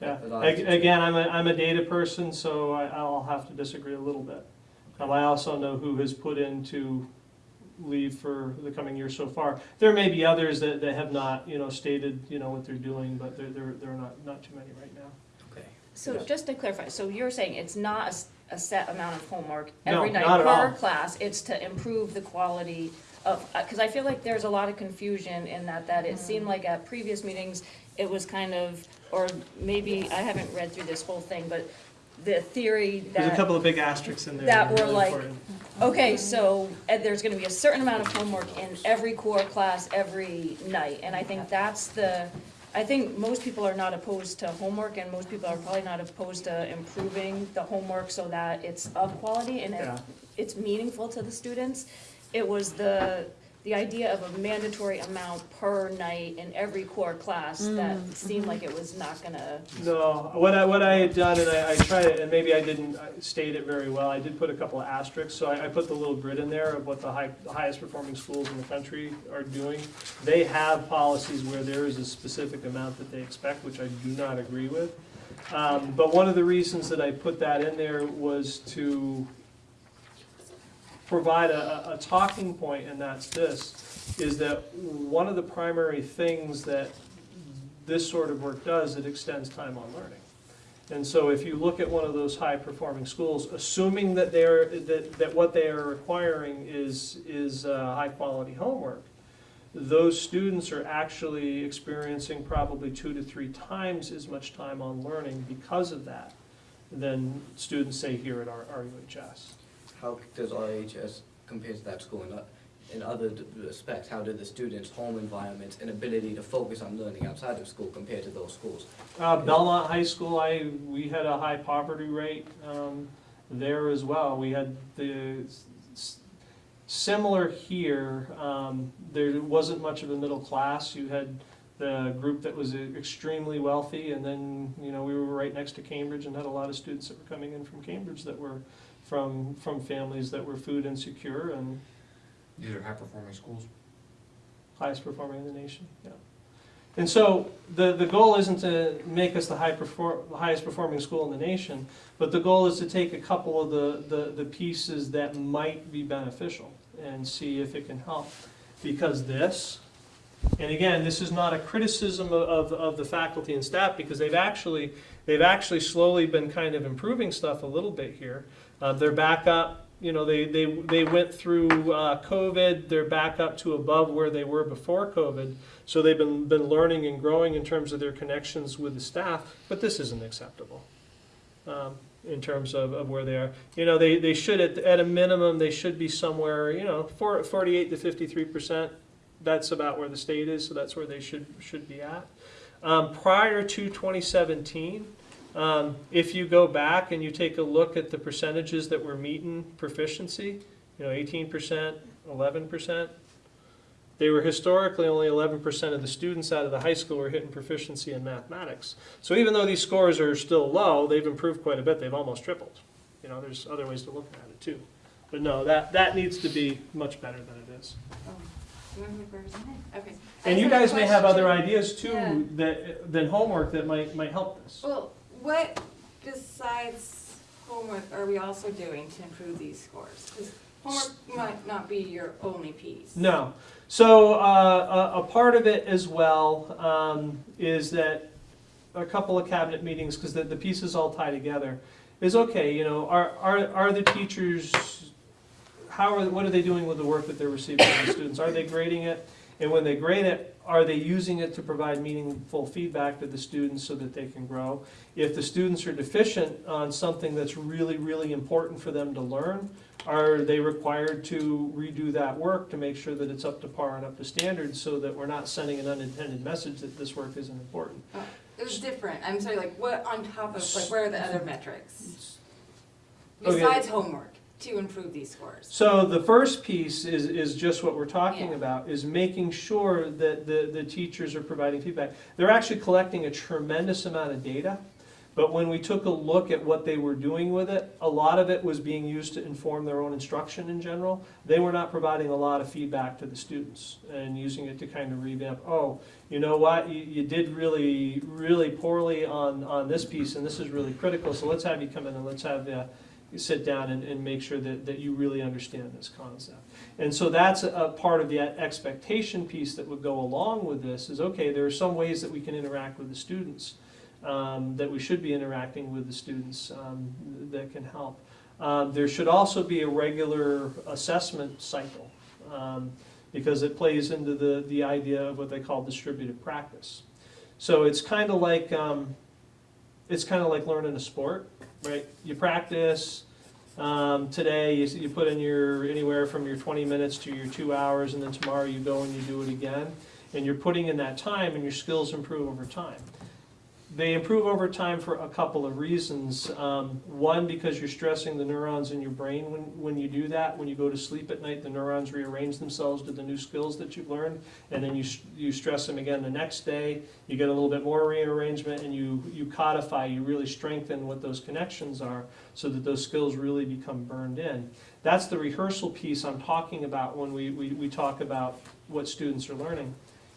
Yeah, A lot of Ag- teachers- again, I'm a, I'm a data person, so I, I'll have to disagree a little bit. Um, I also know who has put in to leave for the coming year so far. There may be others that, that have not, you know, stated, you know, what they're doing, but there, there, there are not, not too many right now. Okay. So Yeah. just to clarify, so you're saying it's not a s- a, set amount of homework No, every night not at per class, it's to improve the quality of, uh 'cause cause I feel like there's a lot of confusion in that, that it seemed like at previous meetings, it was kind of, or maybe, I haven't read through this whole thing, but the theory There's a couple of big asterisks in there. that were really like- important. okay, so, uh, there's gonna be a certain amount of homework in every core class every night, and I think that's the, I think most people are not opposed to homework, and most people are probably not opposed to improving the homework so that it's of quality and it, Yeah. it's meaningful to the students. It was the, the idea of a mandatory amount per night in every core class that seemed like it was not gonna, No, what I, what I had done, and I, I tried it, and maybe I didn't state it very well, I did put a couple of asterisks, so I, I put the little grid in there of what the high, the highest performing schools in the country are doing. They have policies where there is a specific amount that they expect, which I do not agree with. Um, but one of the reasons that I put that in there was to provide a, a- talking point, and that's this, is that one of the primary things that this sort of work does, it extends time on learning. And so if you look at one of those high-performing schools, assuming that they're, that, that what they are requiring is, is uh, high-quality homework, those students are actually experiencing probably two to three times as much time on learning because of that than students say here at our RUHS. How does RHS compare to that school in, in other respects? How do the students' home environments and ability to focus on learning outside of school compare to those schools? Uh, Belmont High School, I, we had a high poverty rate, um, there as well. We had the, similar here, um, there wasn't much of a middle class. You had the group that was extremely wealthy, and then, you know, we were right next to Cambridge and had a lot of students that were coming in from Cambridge that were from, from families that were food insecure and These are high-performing schools. highest performing in the nation, yeah. And so, the, the goal isn't to make us the high perform, the highest performing school in the nation, but the goal is to take a couple of the, the, the pieces that might be beneficial and see if it can help. Because this, and again, this is not a criticism of, of, of the faculty and staff, because they've actually, they've actually slowly been kind of improving stuff a little bit here. Uh, they're back up, you know, they, they, they went through, uh, COVID, they're back up to above where they were before COVID. So they've been, been learning and growing in terms of their connections with the staff, but this isn't acceptable. Um, in terms of, of where they are. You know, they, they should, at, at a minimum, they should be somewhere, you know, 48 to fifty-three percent. That's about where the state is, so that's where they should, should be at. Um, prior to twenty seventeen, um, if you go back and you take a look at the percentages that were meeting proficiency, you know, eighteen percent, eleven percent, they were historically only eleven percent of the students out of the high school were hitting proficiency in mathematics. So even though these scores are still low, they've improved quite a bit. They've almost tripled. You know, there's other ways to look at it too. But no, that, that needs to be much better than it is. Oh, you want me to present it? Okay. And you just have a guys may have other ideas Yeah. too, that, than homework that might, might help this. Well, what besides homework are we also doing to improve these scores? Because homework might not be your only piece. No. So uh, a, a part of it as well um, is that a couple of cabinet meetings, because the, the pieces all tie together, is okay, you know, are, are, are the teachers, how are, what are they doing with the work that they're receiving from the students? Are they grading it? And when they grade it, are they using it to provide meaningful feedback to the students so that they can grow? If the students are deficient on something that's really, really important for them to learn, are they required to redo that work to make sure that it's up to par and up to standard so that we're not sending an unintended message that this work isn't important? Oh, It was different. I'm sorry, like what on top of, like where are the other metrics? Oh, okay. Besides homework? To improve these scores? So the first piece is, is just what we're talking Yeah. about, is making sure that the, the teachers are providing feedback. They're actually collecting a tremendous amount of data, but when we took a look at what they were doing with it, a lot of it was being used to inform their own instruction in general. They were not providing a lot of feedback to the students and using it to kind of revamp, oh, you know what, you, you did really, really poorly on, on this piece, and this is really critical, so let's have you come in and let's have, uh, you sit down and, and make sure that, that you really understand this concept. And so that's a, a part of the expectation piece that would go along with this, is, okay, there are some ways that we can interact with the students, um, that we should be interacting with the students, um, that can help. Um, there should also be a regular assessment cycle, um, because it plays into the, the idea of what they call distributed practice. So it's kind of like, um, it's kind of like learning a sport, right? You practice, um, today, you, you put in your, anywhere from your twenty minutes to your two hours, and then tomorrow you go and you do it again. And you're putting in that time, and your skills improve over time. They improve over time for a couple of reasons. Um, one, because you're stressing the neurons in your brain when, when you do that. When you go to sleep at night, the neurons rearrange themselves to the new skills that you've learned, and then you, you stress them again the next day. You get a little bit more rearrangement, and you, you codify, you really strengthen what those connections are, so that those skills really become burned in. That's the rehearsal piece I'm talking about when we, we, we talk about what students are learning.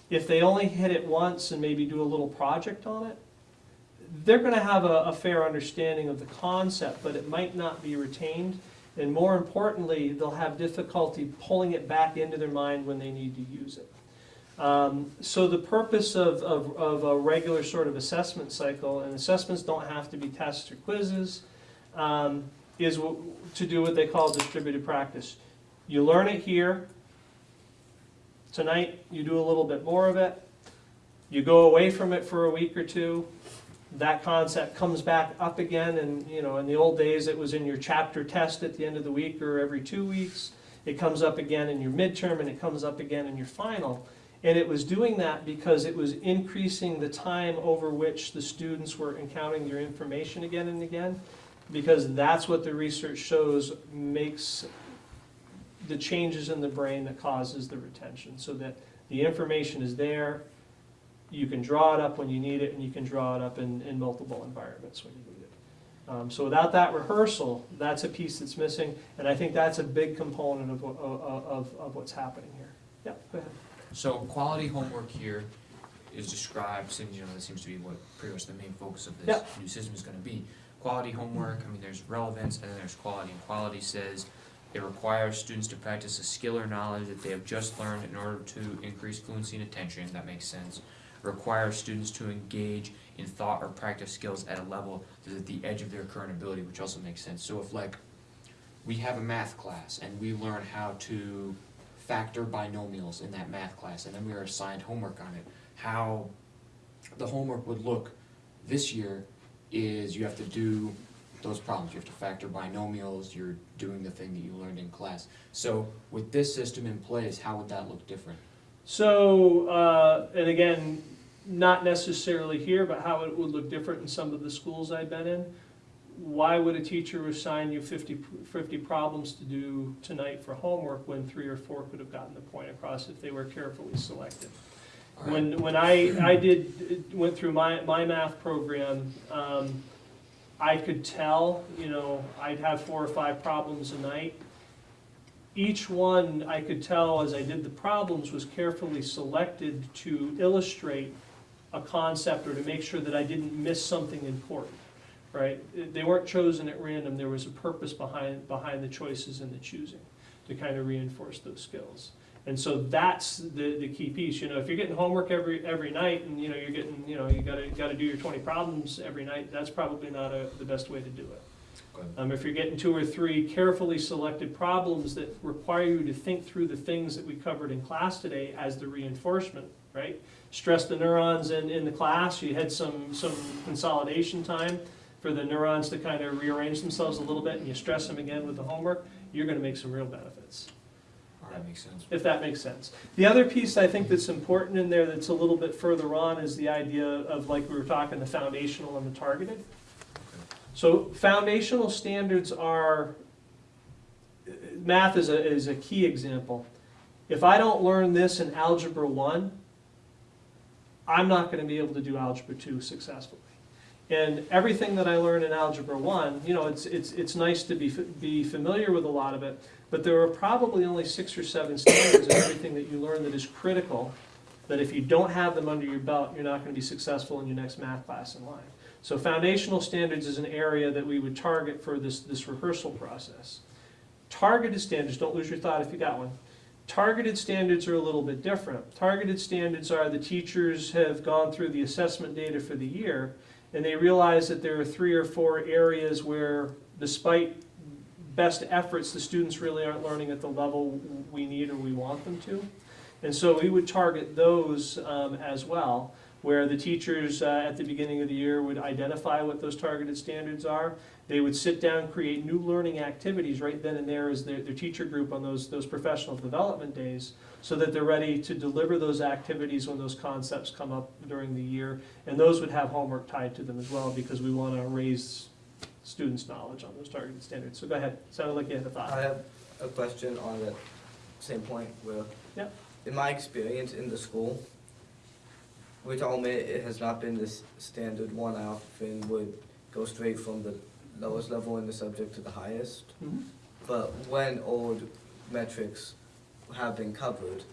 If they only hit it once and maybe do a little project on it, they're gonna have a, a fair understanding of the concept, but it might not be retained. And more importantly, they'll have difficulty pulling it back into their mind when they need to use it. Um, so the purpose of, of, of a regular sort of assessment cycle, and assessments don't have to be tests or quizzes, um, is to do what they call distributed practice. You learn it here. Tonight, you do a little bit more of it. You go away from it for a week or two. That concept comes back up again, and, you know, in the old days, it was in your chapter test at the end of the week or every two weeks. It comes up again in your midterm, and it comes up again in your final. And it was doing that because it was increasing the time over which the students were encountering their information again and again. Because that's what the research shows makes the changes in the brain that causes the retention. So that the information is there, you can draw it up when you need it, and you can draw it up in, in multiple environments when you need it. Um, so without that rehearsal, that's a piece that's missing, and I think that's a big component of, of, of, of what's happening here. Yeah, go ahead. So quality homework here is described, seems, you know, that seems to be what pretty much the main focus of this new system is gonna be. Quality homework, I mean, there's relevance and then there's quality, and quality says it requires students to practice a skill or knowledge that they have just learned in order to increase fluency and attention, that makes sense. Requires students to engage in thought or practice skills at a level that is at the edge of their current ability, which also makes sense. So if like, we have a math class and we learn how to factor binomials in that math class, and then we are assigned homework on it. How the homework would look this year is you have to do those problems. You have to factor binomials, you're doing the thing that you learned in class. So with this system in place, how would that look different? So, uh, and again, not necessarily here, but how it would look different in some of the schools I've been in. Why would a teacher assign you 50, 50 problems to do tonight for homework when three or four could have gotten the point across if they were carefully selected? When, when I, I did, went through my, my math program, um, I could tell, you know, I'd have four or five problems a night. Each one, I could tell as I did the problems, was carefully selected to illustrate a concept or to make sure that I didn't miss something important, right? They weren't chosen at random, there was a purpose behind, behind the choices and the choosing to kind of reinforce those skills. And so that's the, the key piece, you know, if you're getting homework every, every night and, you know, you're getting, you know, you gotta, gotta do your twenty problems every night, that's probably not a, the best way to do it. Um, if you're getting two or three carefully selected problems that require you to think through the things that we covered in class today as the reinforcement, right? Stress the neurons in, in the class, you had some, some consolidation time for the neurons to kind of rearrange themselves a little bit, and you stress them again with the homework, you're gonna make some real benefits right, makes sense. if that makes sense. The other piece I think that's important in there that's a little bit further on is the idea of, like we were talking, the foundational and the targeted. So foundational standards are math is a, is a key example. If I don't learn this in Algebra 1, I'm not going to be able to do Algebra 2 successfully. And everything that I learn in Algebra 1, you know, it's, it's, it's nice to be, be familiar with a lot of it, but there are probably only six or seven standards in everything that you learn that is critical, that if you don't have them under your belt, you're not going to be successful in your next math class in line. So foundational standards is an area that we would target for this, this rehearsal process. Targeted standards, don't lose your thought if you got one. Targeted standards are a little bit different. Targeted standards are the teachers have gone through the assessment data for the year, and they realize that there are three or four areas where despite best efforts, the students really aren't learning at the level we need or we want them to. And so we would target those um, as well, where the teachers uh, at the beginning of the year would identify what those targeted standards are. They would sit down, create new learning activities right then and there as their, their teacher group on those, those professional development days, so that they're ready to deliver those activities when those concepts come up during the year. And those would have homework tied to them as well, because we want to raise students' knowledge on those targeted standards. So go ahead, sounded like you had a I thought. I have a question on that same point where, Yep. in my experience in the school, which I'll admit it has not been this standard one, I often would go straight from the lowest level in the subject to the highest. Mhm. But when old metrics have been covered,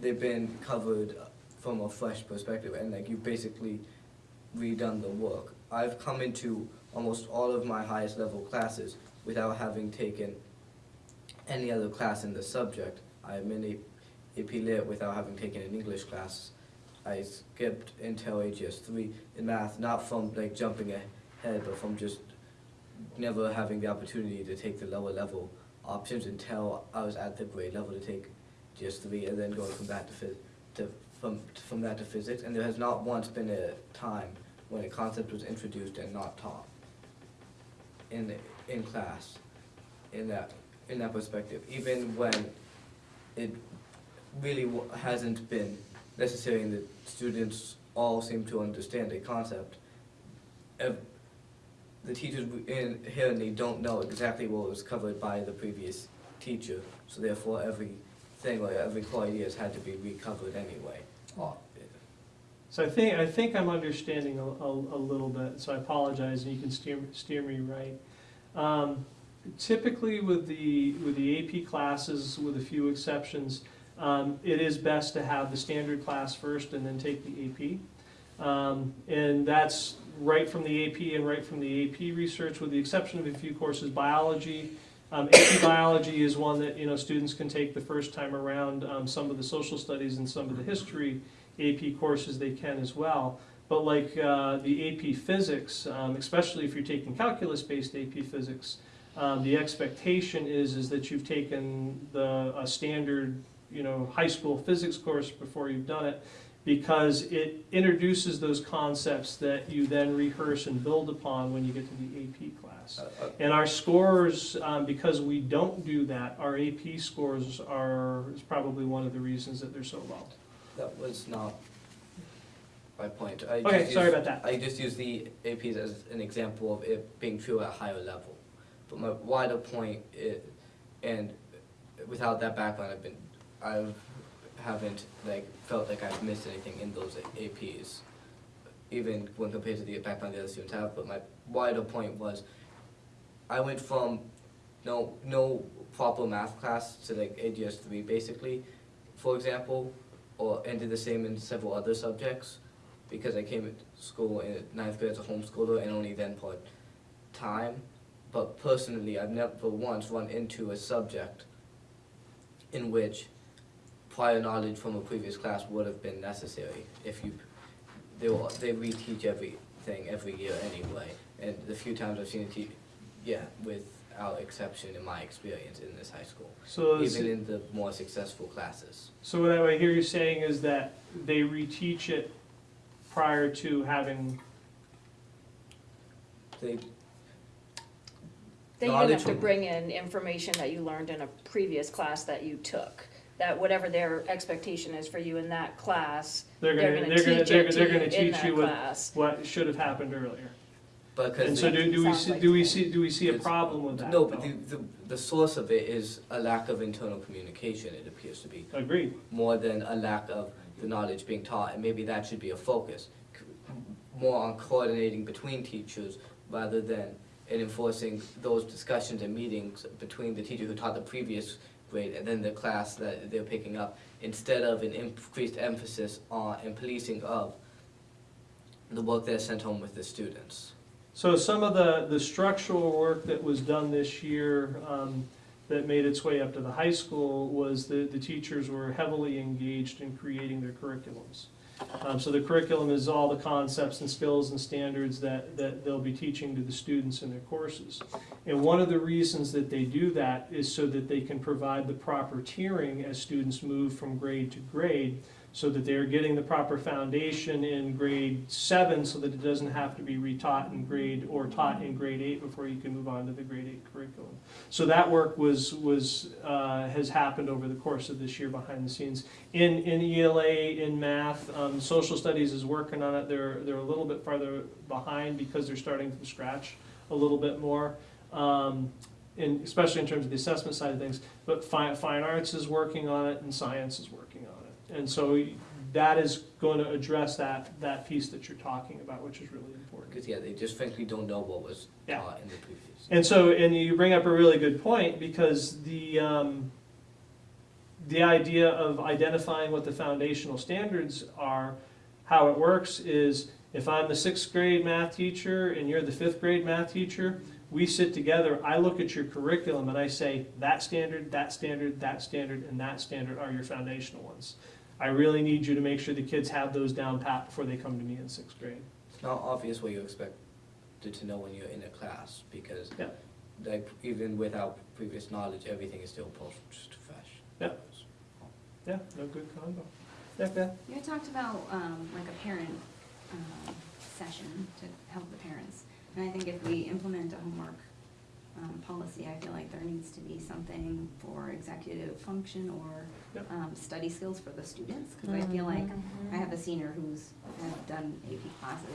they've been covered from a fresh perspective, and like you've basically redone the work. I've come into almost all of my highest level classes without having taken any other class in the subject. I'm in A- AP Lit without having taken an English class. I skipped until AGS three in math, not from like jumping ahead, but from just never having the opportunity to take the lower level options until I was at the grade level to take GS three, and then going from that to phys, to, from, from that to physics, and there has not once been a time when a concept was introduced and not taught in, in class, in that, in that perspective, even when it really hasn't been necessary and the students all seem to understand a concept. Ev- The teachers w- inherently don't know exactly what was covered by the previous teacher, so therefore everything, like every core idea has had to be recovered anyway. So I think, I think I'm understanding a, a, a little bit, so I apologize, and you can steer, steer me right. Um, Typically with the, with the AP classes, with a few exceptions, um, it is best to have the standard class first and then take the AP. Um, And that's right from the AP and right from the AP research, with the exception of a few courses, biology. Um, AP biology is one that, you know, students can take the first time around. Um, Some of the social studies and some of the history AP courses they can as well. But like uh, the AP physics, um, especially if you're taking calculus-based AP physics, um, the expectation is, is that you've taken the, a standard, you know, high school physics course before you've done it, because it introduces those concepts that you then rehearse and build upon when you get to the AP class. Uh, uh, And our scores, um, because we don't do that, our AP scores are, is probably one of the reasons that they're so low. That was not my point. I Okay, sorry used- about that. I just used the APs as an example of it being true at a higher level. But my wider point, is, and without that background, I've been, I haven't like felt like I've missed anything in those APs, even when compared to the background the other students have. But my wider point was, I went from no no proper math class to like AGS three basically, for example, or and did the same in several other subjects because I came to school in ninth grade as a homeschooler and only then part time. But personally, I've never once run into a subject in which prior knowledge from a previous class would have been necessary if you they will, they reteach everything every year anyway. And the few times I've seen it teach, yeah, without exception in my experience in this high school, So, is- even in the more successful classes. so what I hear you saying is that they reteach it prior to having, They They even Knowledge have to bring in information that you learned in a previous class that you took. That whatever their expectation is for you in that class, they're they're gonna, gonna they're gonna, teach they're it they're to gonna you in teach that you what, class. what should have happened earlier. because And so they- do, do we Sounds see, like do we see, do we see a It's- problem with that? no, but though? the, the the source of it is a lack of internal communication. It appears to be Agreed. more than a lack of the knowledge being taught, and maybe that should be a focus. C- More on coordinating between teachers rather than in enforcing those discussions and meetings between the teacher who taught the previous grade and then the class that they're picking up, instead of an increased emphasis on and policing of the work they're sent home with the students. So some of the, the structural work that was done this year, um, that made its way up to the high school was that the teachers were heavily engaged in creating their curriculums. Um, so the curriculum is all the concepts and skills and standards that, that they'll be teaching to the students in their courses. And one of the reasons that they do that is so that they can provide the proper tiering as students move from grade to grade, so that they're getting the proper foundation in grade seven, so that it doesn't have to be retaught in grade, or taught in grade eight before you can move on to the grade eight curriculum. So that work was, was, uh, has happened over the course of this year behind the scenes. In, in ELA, in math, um, social studies is working on it, they're, they're a little bit farther behind because they're starting from scratch a little bit more. Um, in, especially in terms of the assessment side of things, but fine, fine arts is working on it and science is working. And so that is going to address that, that piece that you're talking about, which is really important. Because, yeah, they just frankly don't know what was Yeah. taught in the previous. And so, and you bring up a really good point, because the, um, the idea of identifying what the foundational standards are, how it works is, if I'm the sixth grade math teacher and you're the fifth grade math teacher, we sit together, I look at your curriculum and I say, that standard, that standard, that standard, and that standard are your foundational ones. I really need you to make sure the kids have those down pat before they come to me in sixth grade. It's not obvious what you expect to, to know when you're in a class, because Yeah. like, even without previous knowledge, everything is still post fresh. Yeah. Yeah, no good combo. Yeah, Beth? You had talked about, um, like a parent, um, session to help the parents. And I think if we implement a homework, um, policy, I feel like there needs to be something for executive function or, Yep. um, study skills for the students. Cause I feel like, I have a senior who's had done AP classes.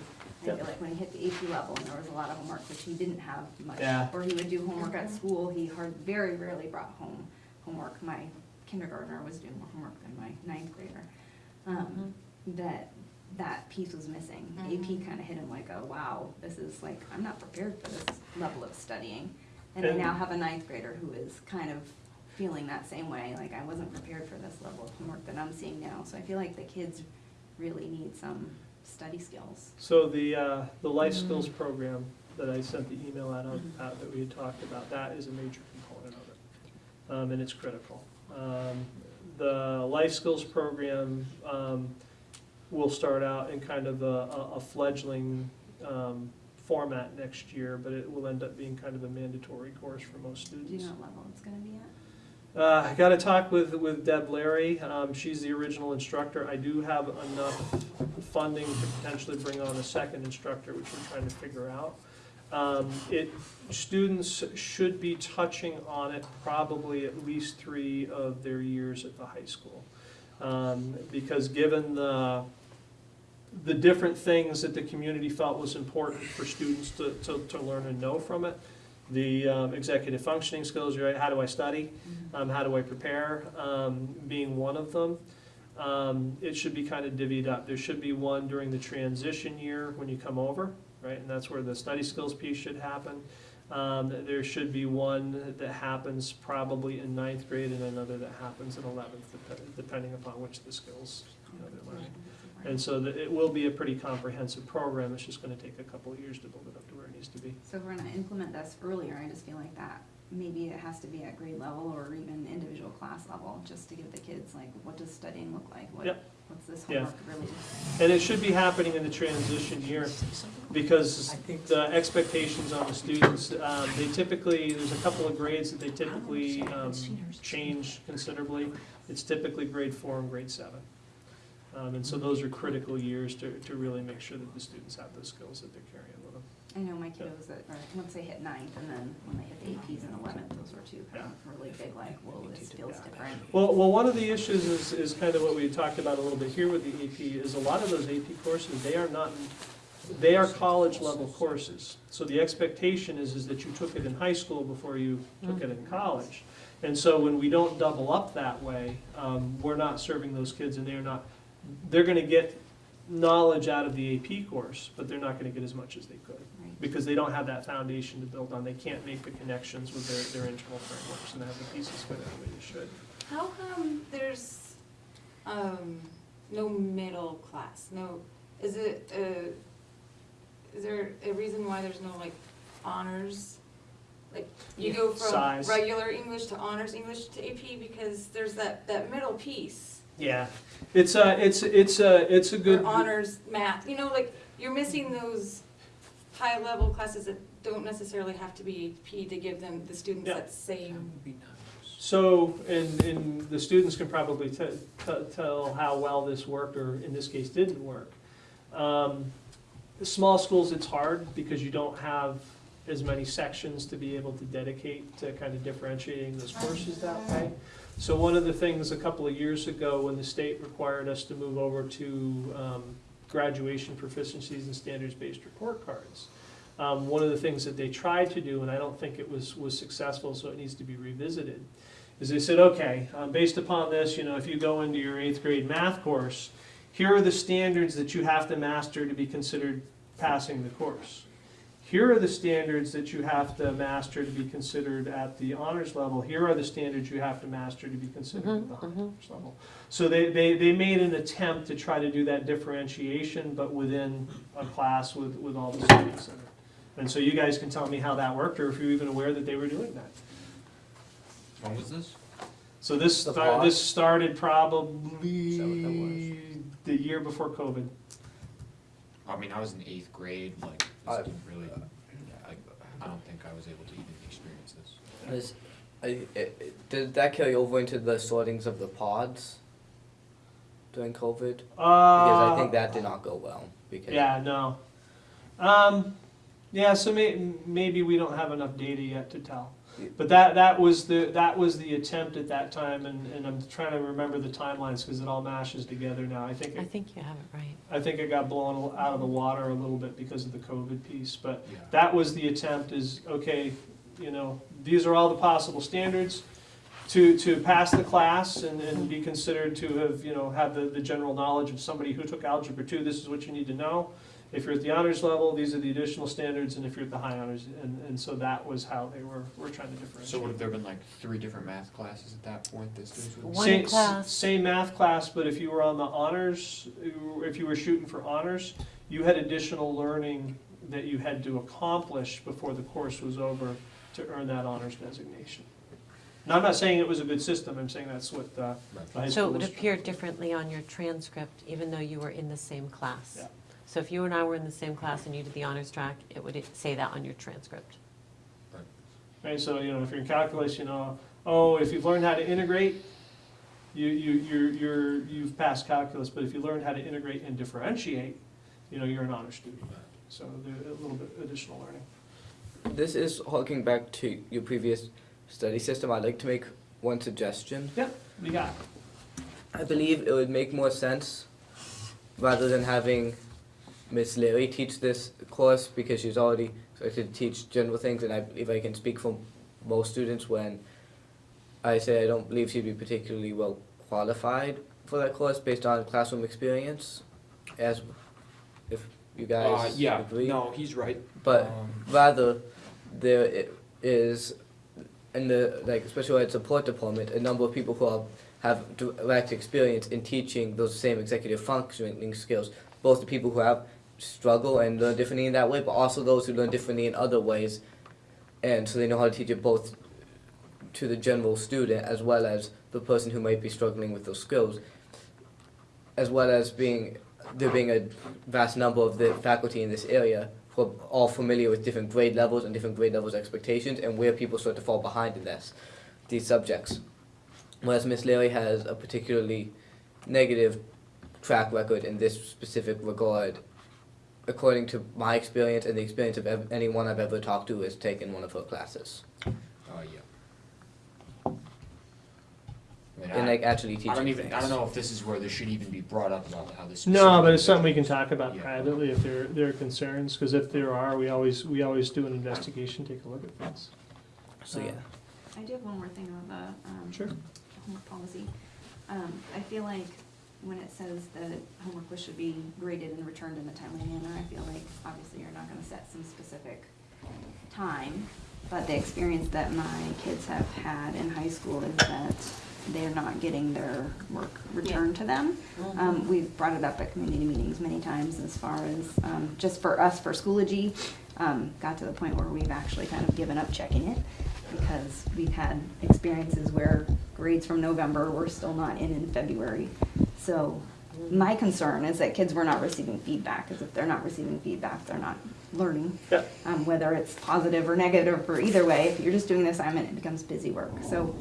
I Yep. feel like when he hit the AP level and there was a lot of homework, which he didn't have much. Yeah. Or he would do homework at school, he hard, very rarely brought home homework. My kindergartner was doing more homework than my ninth grader. Um, that, that piece was missing. AP kind of hit him like, oh, wow, this is like, I'm not prepared for this level of studying. And I And- now have a ninth grader who is kind of feeling that same way, like I wasn't prepared for this level of homework that I'm seeing now. So I feel like the kids really need some study skills. So the, uh, the life skills program that I sent the email out of, Mhm. out that we had talked about, that is a major component of it. Um, and it's critical. Um, the life skills program, um, will start out in kind of a, a- a fledgling, um, format next year, but it will end up being kind of a mandatory course for most Do you students. know what level it's gonna be at? Uh, I gotta talk with, with Deb Larry, um, she's the original instructor, I do have enough funding to potentially bring on a second instructor, which we're trying to figure out. Um, it, students should be touching on it probably at least three of their years at the high school. Um, because given the, the different things that the community felt was important for students to, to, to learn and know from it, the um, executive functioning skills, right, how do I study? um, how do I prepare, um, being one of them. Um, it should be kind of divvied up. There should be one during the transition year when you come over, right? And that's where the study skills piece should happen. Um, there should be one that happens probably in ninth grade and another that happens in eleventh, depending upon which of the skills, you know, they're learning. And so that it will be a pretty comprehensive program. It's just gonna take a couple of years to build it up to where it needs to be. So if we're gonna implement this earlier, I just feel like that, maybe it has to be at grade level or even individual class level, just to give the kids, like, what does studying look like? What- Yep. What's this Yeah. homework really? And it should be happening in the transition year, because the expectations on the students, um, they typically, there's a couple of grades that they typically, um, change considerably. It's typically grade four and grade seven. Um, and so those are critical years to, to really make sure that the students have those skills that they're carrying with them. I know my kiddos that, or once they hit ninth and then when they hit the APs in eleventh, those were two kind of really big, like, whoa, this feels different. Well, well, one of the issues is, is kind of what we talked about a little bit here with the AP, is a lot of those AP courses, they are not, they are college level courses. So the expectation is, is that you took it in high school before you took it in college. And so when we don't double up that way, um, we're not serving those kids and they're not, they're gonna get knowledge out of the AP course, but they're not gonna get as much as they could. Right. Because they don't have that foundation to build on, they can't make the connections with their, their internal frameworks and have the pieces fit the way they should. How come there's, um, no middle class, no, is it, uh, is there a reason why there's no like honors? Like, you go from Size. regular English to honors English to AP, because there's that, that middle piece. Yeah, it's a, it's, it's a, it's a good. Or honors math, you know, like, you're missing those high-level classes that don't necessarily have to be AP to give them, the students Yeah. that same. So, and, and the students can probably te- te- tell how well this worked, or in this case, didn't work. Um, Small schools, it's hard because you don't have as many sections to be able to dedicate to kind of differentiating those courses that way. So one of the things a couple of years ago, when the state required us to move over to um, graduation proficiencies and standards-based report cards, um, one of the things that they tried to do, and I don't think it was, was successful, so it needs to be revisited, is they said, okay, um, based upon this, you know, if you go into your eighth grade math course, here are the standards that you have to master to be considered passing the course. Here are the standards that you have to master to be considered at the honors level. Here are the standards you have to master to be considered at mm-hmm, the mm-hmm. honors level. So they, they, they made an attempt to try to do that differentiation, but within a class with, with all the students in it. And so you guys can tell me how that worked, or if you're even aware that they were doing that. When was this? So this, The sta- this started Is that what that probably the year before COVID. I mean, I was in eighth grade, like, I- this didn't really, like, I don't think I was able to even experience this. Is, I, i- did that carry over into the sortings of the pods during COVID? Because I think that did not go well. Because Yeah, no. Um, yeah, so may, maybe we don't have enough data yet to tell. But that, that was the, that was the attempt at that time, and, and I'm trying to remember the timelines, because it all mashes together now. I think, I think you have it right. I think it got blown out of the water a little bit because of the COVID piece, but Yeah. that was the attempt is, okay, you know, these are all the possible standards to, to pass the class and, and be considered to have, you know, have the, the general knowledge of somebody who took algebra two, this is what you need to know. If you're at the honors level, these are the additional standards, and if you're at the high honors, and, and so that was how they were, were trying to differentiate. So would have there been like three different math classes at that point that students? One Same- class. Same math class, but if you were on the honors, if you were shooting for honors, you had additional learning that you had to accomplish before the course was over to earn that honors designation. Now, I'm not saying it was a good system, I'm saying that's what uh, the high So it would appear differently on your transcript, even though you were in the same class. Yeah. So if you and I were in the same class and you did the honors track, it would say that on your transcript. Right, so, you know, if you're in calculus, uh, you know, oh, if you've learned how to integrate, you, you, you're, you're, you've passed calculus, but if you learned how to integrate and differentiate, you know, you're an honor student. So there's a little bit additional learning. This is harking back to your previous study system. I'd like to make one suggestion. Yep, We got it. I believe it would make more sense rather than having Miss Leary teach this course because she's already expected to teach general things, and I believe I can speak for most students when I say I don't believe she'd be particularly well qualified for that course based on classroom experience. As if you guys Uh, yeah, agree, no, he's right. but Um, rather there is in the like special ed support department a number of people who are, have direct experience in teaching those same executive functioning skills both the people who have struggle and learn differently in that way but also those who learn differently in other ways and so they know how to teach it both to the general student as well as the person who might be struggling with those skills as well as being there being a vast number of the faculty in this area who are all familiar with different grade levels and different grade levels expectations and where people start to fall behind in this these subjects. Whereas Miss Leary has a particularly negative track record in this specific regard, according to my experience and the experience of ev- anyone I've ever talked to who has taken one of her classes. Uh, yeah. mean, and I, like actually teaching I don't even, things. I don't know if this is where this should even be brought up about how this. No, but it's something we can talk about Yeah. privately if there, there are concerns, because if there are, we always, we always do an investigation, take a look at things. So yeah, I do have one more thing on the, um, Sure. homework policy. Um, I feel like when it says that homework was should be graded and returned in a timely manner, I feel like obviously you're not gonna set some specific time. But the experience that my kids have had in high school is that they're not getting their work returned to them. Um, we've brought it up at community meetings many times as far as, um, just for us, for Schoology, um, got to the point where we've actually kind of given up checking it because we've had experiences where grades from November were still not in in February. So my concern is that kids were not receiving feedback, because if they're not receiving feedback, they're not learning. Yeah. Um, whether it's positive or negative or either way, if you're just doing the assignment, it becomes busy work. So,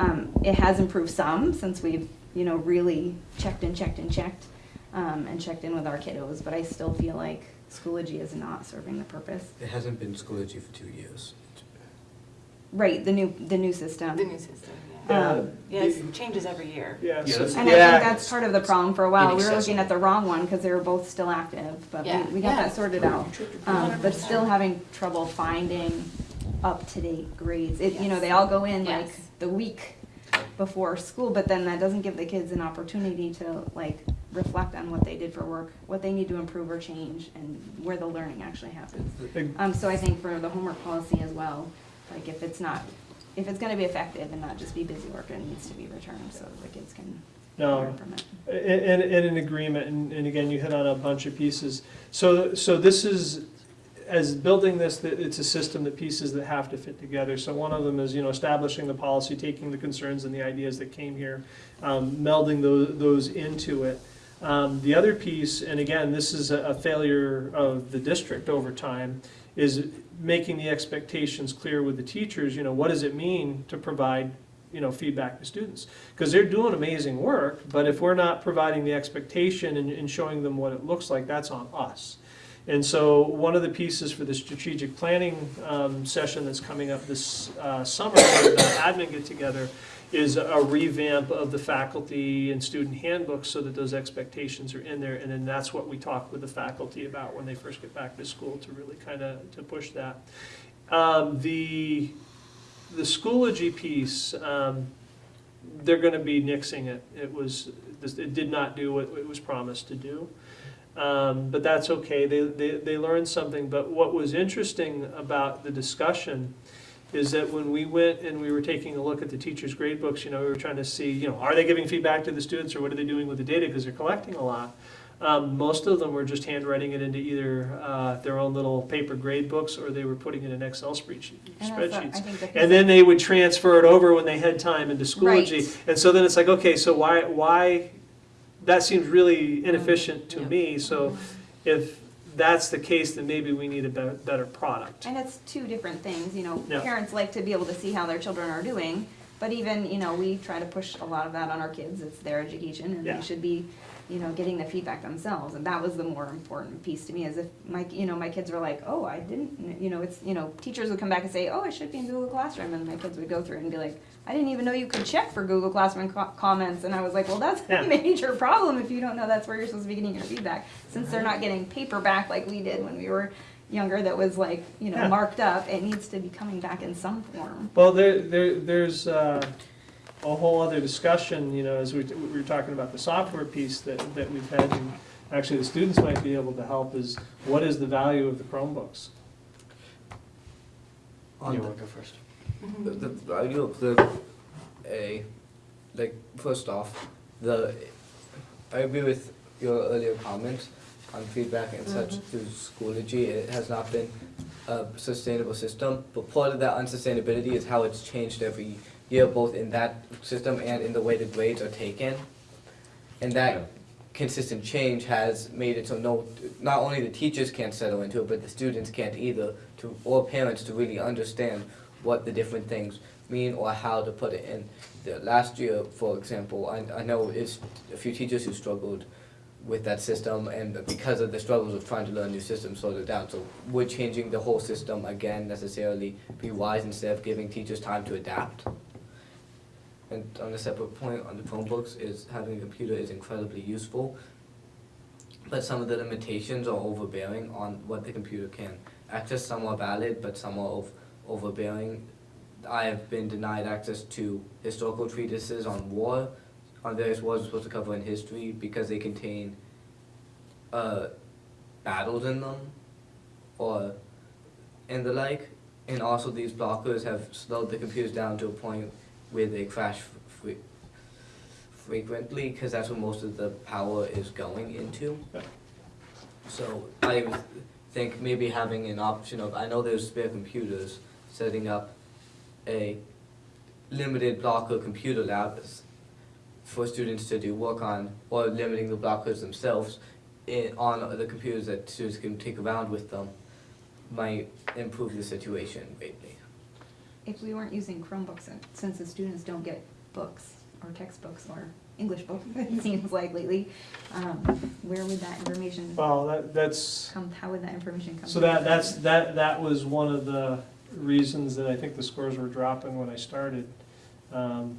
um, it has improved some since we've, you know, really checked and checked and checked, um, and checked in with our kiddos, but I still feel like Schoology is not serving the purpose. it hasn't been Schoology for two years. Right, the new, the new system. The new system, Yeah. yeah. Yeah, it changes every year. Yeah, Yeah, And I think that's part of the problem for a while. We were looking at the wrong one because they were both still active, but we, Yeah. we got Yeah. that sorted out. Um, but still having trouble finding up-to-date grades. It, you know, they all go in like the week before school, but then that doesn't give the kids an opportunity to like reflect on what they did for work, what they need to improve or change, and where the learning actually happens. Um, so I think for the homework policy as well, like if it's not, if it's gonna be effective and not just be busy work, it needs to be returned so the kids can No, learn from it. And, and an agreement, and, and again, you hit on a bunch of pieces. So, so this is, as building this, it's a system that pieces that have to fit together. So one of them is, you know, establishing the policy, taking the concerns and the ideas that came here, um, melding those, those into it. Um, the other piece, and again, this is a, a failure of the district over time, is making the expectations clear with the teachers, you know, what does it mean to provide, you know, feedback to students? Because they're doing amazing work, but if we're not providing the expectation and, and showing them what it looks like, that's on us. And so one of the pieces for the strategic planning um, session that's coming up this uh, summer, the admin get together, is a revamp of the faculty and student handbooks so that those expectations are in there. And then that's what we talk with the faculty about when they first get back to school to really kind of, to push that. Um, The, the Schoology piece, um, they're gonna be nixing it. It was, it did not do what it was promised to do. Um, but that's okay, they, they, they learned something, but what was interesting about the discussion is that when we went and we were taking a look at the teachers' grade books, you know, we were trying to see, you know, are they giving feedback to the students, or what are they doing with the data, because they're collecting a lot. Um, most of them were just handwriting it into either, uh, their own little paper grade books, or they were putting it in Excel spreadsheet- And spreadsheets. And then they would transfer it over when they had time into Schoology. Right. And so then it's like, okay, so why, why, that seems really inefficient to Yeah. me, so if that's the case, then maybe we need a better, better product. And it's two different things, you know, Yeah. parents like to be able to see how their children are doing, but even, you know, we try to push a lot of that on our kids, it's their education, and Yeah. they should be, you know, getting the feedback themselves, and that was the more important piece to me, is if my, you know, my kids were like, oh, I didn't, you know, it's, you know, teachers would come back and say, oh, it should be in Google Classroom, and my kids would go through it and be like, I didn't even know you could check for Google Classroom co- comments, and I was like, well, that's Yeah. a major problem if you don't know that's where you're supposed to be getting your feedback, since they're not getting paper back like we did when we were younger that was like, you know, Yeah. marked up, it needs to be coming back in some form. Well, there, there, there's uh, a whole other discussion, you know, as we, we were talking about the software piece that, that we've had, and actually the students might be able to help, is what is the value of the Chromebooks? On You the- wanna go first? Mm-hmm. The, the value of the, a, like, first off, the, I agree with your earlier comments on feedback and such mm-hmm. through Schoology. It has not been a sustainable system, but part of that unsustainability is how it's changed every year, both in that system and in the way the grades are taken. And Yeah. that consistent change has made it so no, not only the teachers can't settle into it, but the students can't either, to, or parents to really understand what the different things mean or how to put it in. The last year, for example, I, I know it's a few teachers who struggled with that system and because of the struggles of trying to learn new systems slowed it down. So would changing the whole system again necessarily be wise instead of giving teachers time to adapt? And on a separate point on the Chromebooks is having a computer is incredibly useful. But some of the limitations are overbearing on what the computer can access. Some are valid, but some are overbearing. I have been denied access to historical treatises on war, on various wars we're supposed to cover in history because they contain uh, battles in them, or and the like. And also these blockers have slowed the computers down to a point where they crash fre- frequently because that's where most of the power is going into. So I think maybe having an option of, I know there's spare computers, setting up a limited block blocker computer lab for students to do work on, or limiting the blockers themselves in, on the computers that students can take around with them might improve the situation greatly. If we weren't using Chromebooks, and since the students don't get books or textbooks or English books, it seems like lately, um, where would that information Well, that, that's, come, how would that information come? so that, that's, that, that was one of the reasons that I think the scores were dropping when I started. Um,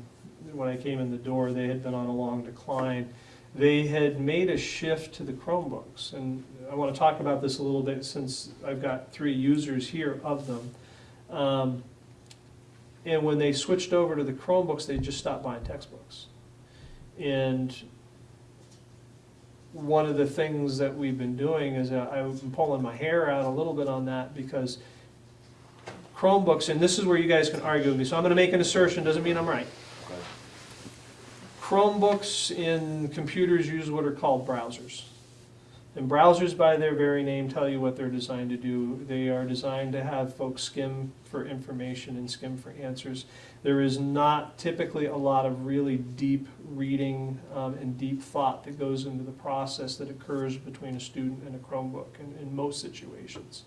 When I came in the door, they had been on a long decline. They had made a shift to the Chromebooks, and I want to talk about this a little bit since I've got three users here of them. Um, And when they switched over to the Chromebooks, they just stopped buying textbooks. And one of the things that we've been doing is uh, I've been pulling my hair out a little bit on that because Chromebooks, and this is where you guys can argue with me, so I'm gonna make an assertion, doesn't mean I'm right. Chromebooks in computers use what are called browsers. And browsers, by their very name, tell you what they're designed to do. They are designed to have folks skim for information and skim for answers. There is not typically a lot of really deep reading um, and deep thought that goes into the process that occurs between a student and a Chromebook in, in most situations.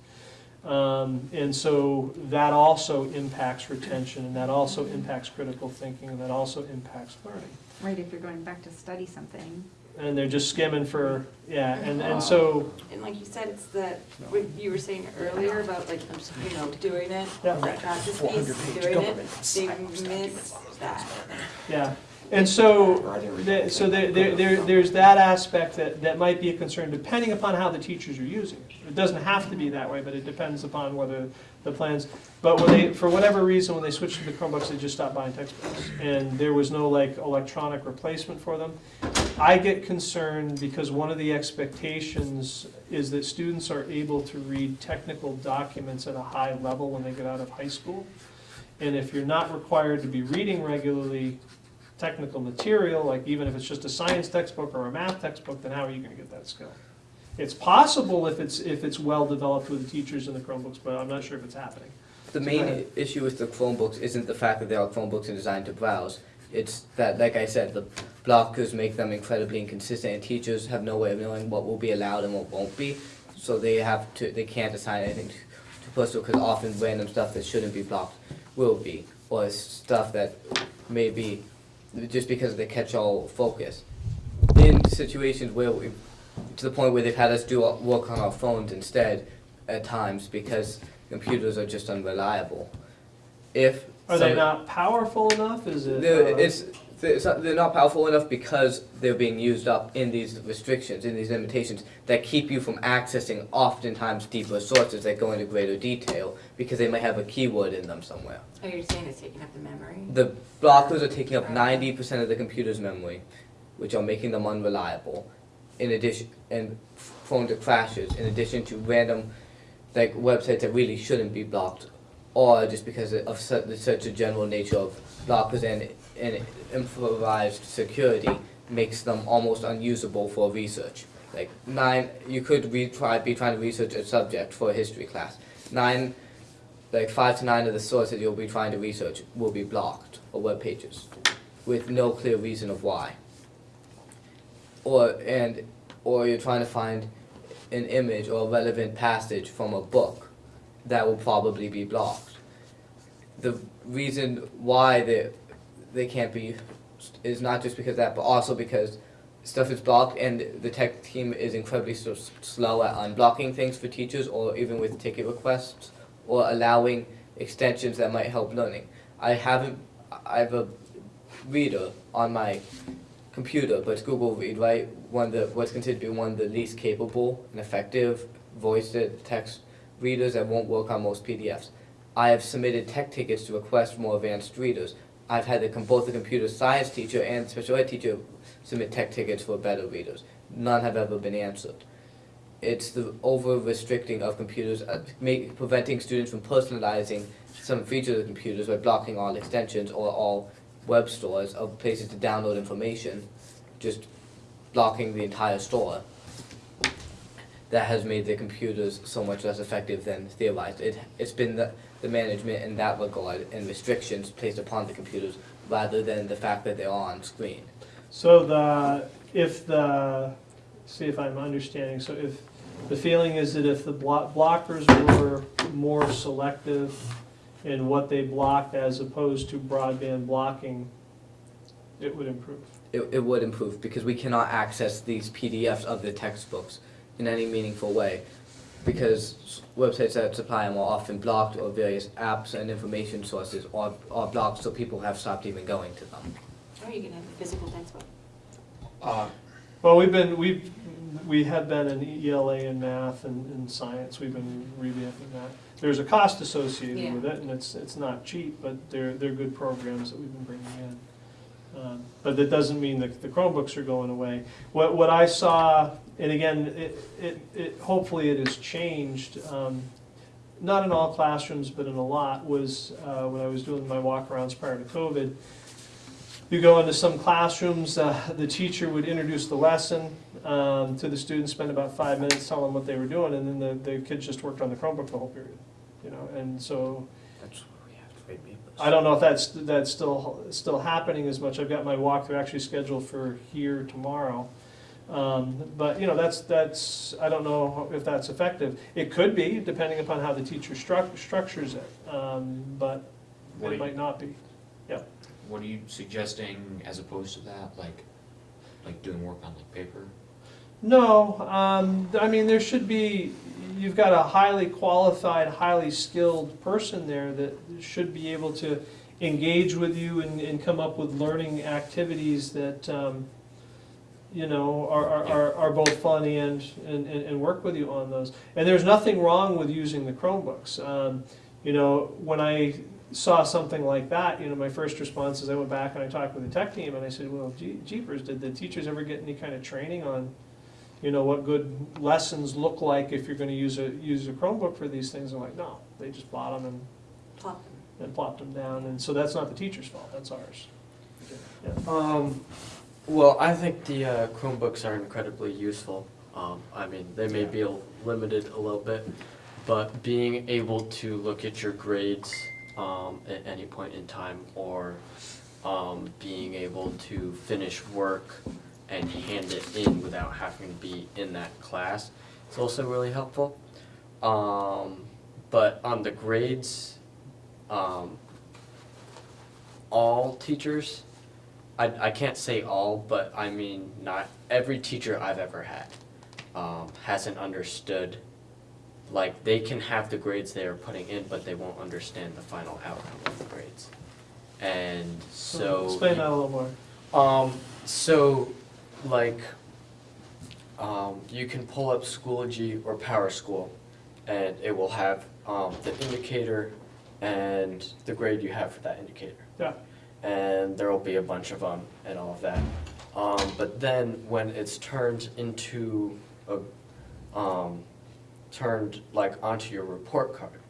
Um, and so that also impacts retention, and that also impacts critical thinking, and that also impacts learning. Right, if you're going back to study something, And they're just skimming for, yeah, and, and so, And like you said, it's the, what you were saying earlier about like, you know, doing it, Yeah. the practice piece, doing it, they miss that. yeah. And so, the- so there, there, there- there's that aspect that, that might be a concern, depending upon how the teachers are using it. It doesn't have to be that way, but it depends upon whether the plans, but when they, for whatever reason, when they switched to the Chromebooks, they just stopped buying textbooks. And there was no like electronic replacement for them. I get concerned because one of the expectations is that students are able to read technical documents at a high level when they get out of high school. And if you're not required to be reading regularly technical material, like even if it's just a science textbook or a math textbook, then how are you gonna get that skill? It's possible if it's, if it's well-developed with the teachers and the Chromebooks, but I'm not sure if it's happening. The main issue with the Chromebooks isn't the fact that they are Chromebooks and designed to browse. It's that, like I said, the blockers make them incredibly inconsistent, and teachers have no way of knowing what will be allowed and what won't be. So they have to, they can't assign anything to, to personal, because often random stuff that shouldn't be blocked will be, or stuff that may be just because of the catch-all focus. In situations where we, to the point where they've had us do our- work on our phones instead at times because computers are just unreliable. If Are they not powerful enough? Is it? uh, it's, they're not powerful enough because they're being used up in these restrictions, in these limitations that keep you from accessing oftentimes deeper sources that go into greater detail because they might have a keyword in them somewhere. Oh, you're saying it's taking up the memory? The blockers are taking up ninety percent of the computer's memory, which are making them unreliable. In addition, and prone to crashes. In addition to random, like websites that really shouldn't be blocked, or just because of such, such a general nature of blockers and and improvised security makes them almost unusable for research. Like nine, you could re- try, be trying to research a subject for a history class. Nine like five to nine of the sources you'll be trying to research will be blocked or web pages with no clear reason of why. Or and or you're trying to find an image or a relevant passage from a book that will probably be blocked. The reason why they they can't be is not just because that, but also because stuff is blocked and the tech team is incredibly so slow at unblocking things for teachers or even with ticket requests or allowing extensions that might help learning. I haven't, I have a Reader on my computer, but it's Google Read, right? One the what's considered to be one of the least capable and effective voice to text readers that won't work on most PDFs. I have submitted tech tickets to request more advanced readers. I've had the, both the computer science teacher and special ed teacher submit tech tickets for better readers. None have ever been answered. It's the over restricting of computers, uh, make, preventing students from personalizing some features of computers by blocking all extensions or all web stores of places to download information, just blocking the entire store. That has made the computers so much less effective than theorized. It, it's been the, the management in that regard and restrictions placed upon the computers rather than the fact that they're on screen. So the, if the, see if I'm understanding, so if, the feeling is that if the blo- blockers were more selective in what they blocked as opposed to broadband blocking, it would improve. It, it would improve because we cannot access these PDFs of the textbooks in any meaningful way because websites that supply them are often blocked or various apps and information sources are, are blocked so people have stopped even going to them. Or you can have a physical textbook. Uh, Well, we've been, we've, we have been in ELA and math and, and science, we've been revamping that. There's a cost associated Yeah. with it, and it's, it's not cheap, but they're, they're good programs that we've been bringing in. Um, But that doesn't mean that the Chromebooks are going away. What, what I saw, and again, it, it, it, hopefully it has changed, um, not in all classrooms, but in a lot, was, uh, when I was doing my walkarounds prior to COVID, you go into some classrooms, uh, the teacher would introduce the lesson um, to the students, spend about five minutes telling them what they were doing, and then the, the kids just worked on the Chromebook the whole period. You know, and so That's where we have to papers. I don't know if that's, that's still, still happening as much. I've got my walkthrough actually scheduled for here tomorrow. Um, But, you know, that's, that's, I don't know if that's effective. It could be, depending upon how the teacher struc- structures it, um, but What do it you- might not be. What are you suggesting as opposed to that, like, like doing work on like paper? No, um, I mean, there should be, you've got a highly qualified, highly skilled person there that should be able to engage with you and, and come up with learning activities that, um, you know, are, are, are, are both fun and, and, and and work with you on those. And there's nothing wrong with using the Chromebooks. Um, you know, when I saw something like that, you know, my first response is I went back and I talked with the tech team and I said, well, gee- jeepers, did the teachers ever get any kind of training on you know, what good lessons look like if you're gonna use a, use a Chromebook for these things, I'm like, no, they just bought them and, Plop. and plopped them down, and so that's not the teacher's fault, that's ours. Yeah. Um, well, I think the uh, Chromebooks are incredibly useful. Um, I mean, they may be a- limited a little bit, but being able to look at your grades um, at any point in time, or um, being able to finish work and hand it in without having to be in that class, is also really helpful. Um, but on the grades, um, all teachers I, I can't say all, but I mean, not every teacher I've ever had um, hasn't understood. Like, they can have the grades they are putting in, but they won't understand the final outcome of the grades. And so. Explain that a little more. Um, so, like, um, you can pull up Schoology or Power School, and it will have um, the indicator and the grade you have for that indicator. Yeah. And there will be a bunch of them and all of that. Um, but then when it's turned into a, um, turned like onto your report card,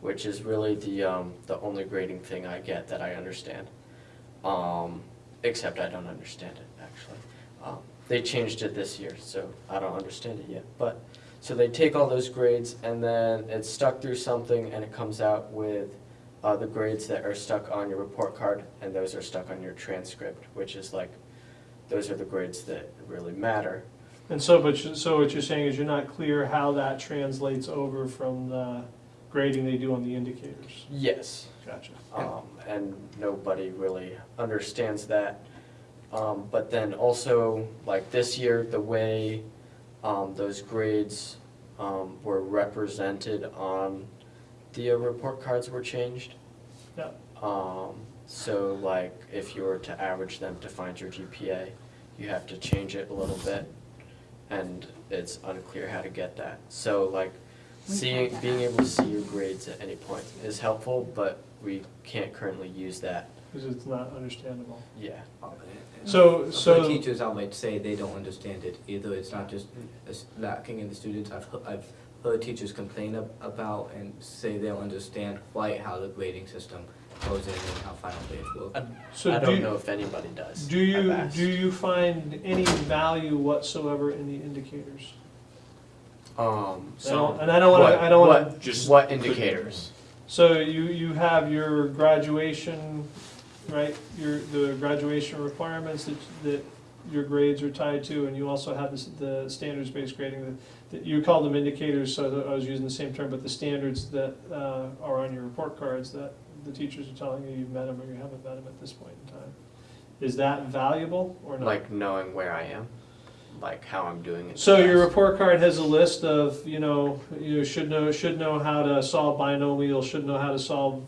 which is really the um, the only grading thing I get that I understand. Um, except I don't understand it actually. Um, they changed it this year, so I don't understand it yet. But so they take all those grades and then it's stuck through something and it comes out with uh, the grades that are stuck on your report card and those are stuck on your transcript, which is like those are the grades that really matter. And so, but, you- so what you're saying is you're not clear how that translates over from the grading they do on the indicators? Yes. Gotcha. um, and nobody really understands that. Um, but then also, like this year, the way um, those grades um, were represented on the uh, report cards were changed. Yeah. Um, So like, if you were to average them to find your GPA, you have to change it a little bit, and it's unclear how to get that. So like, seeing, being able to see your grades at any point is helpful, but we can't currently use that, Because it's not understandable. yeah. So, For so. teachers, I might say they don't understand it either. It's not just lacking in the students. I've, I've heard teachers complain ab- about and say they don't understand quite how the grading system goes in and how final grades work. So I do don't you- know if anybody does. Do you, do you find any value whatsoever in the indicators? Um, I don't- And I don't wanna, I don't wanna, what, just what indicators? so you, you have your graduation, right? Your, the graduation requirements that, that your grades are tied to, and you also have this, the standards-based grading that, you call them indicators, so I was using the same term, but the standards that, uh, are on your report cards that the teachers are telling you you've met them or you haven't met them at this point in time. Is that valuable or not? Like knowing where I am, like how I'm doing in So your report card has a list of, you know, you should know, should know how to solve binomials, should know how to solve,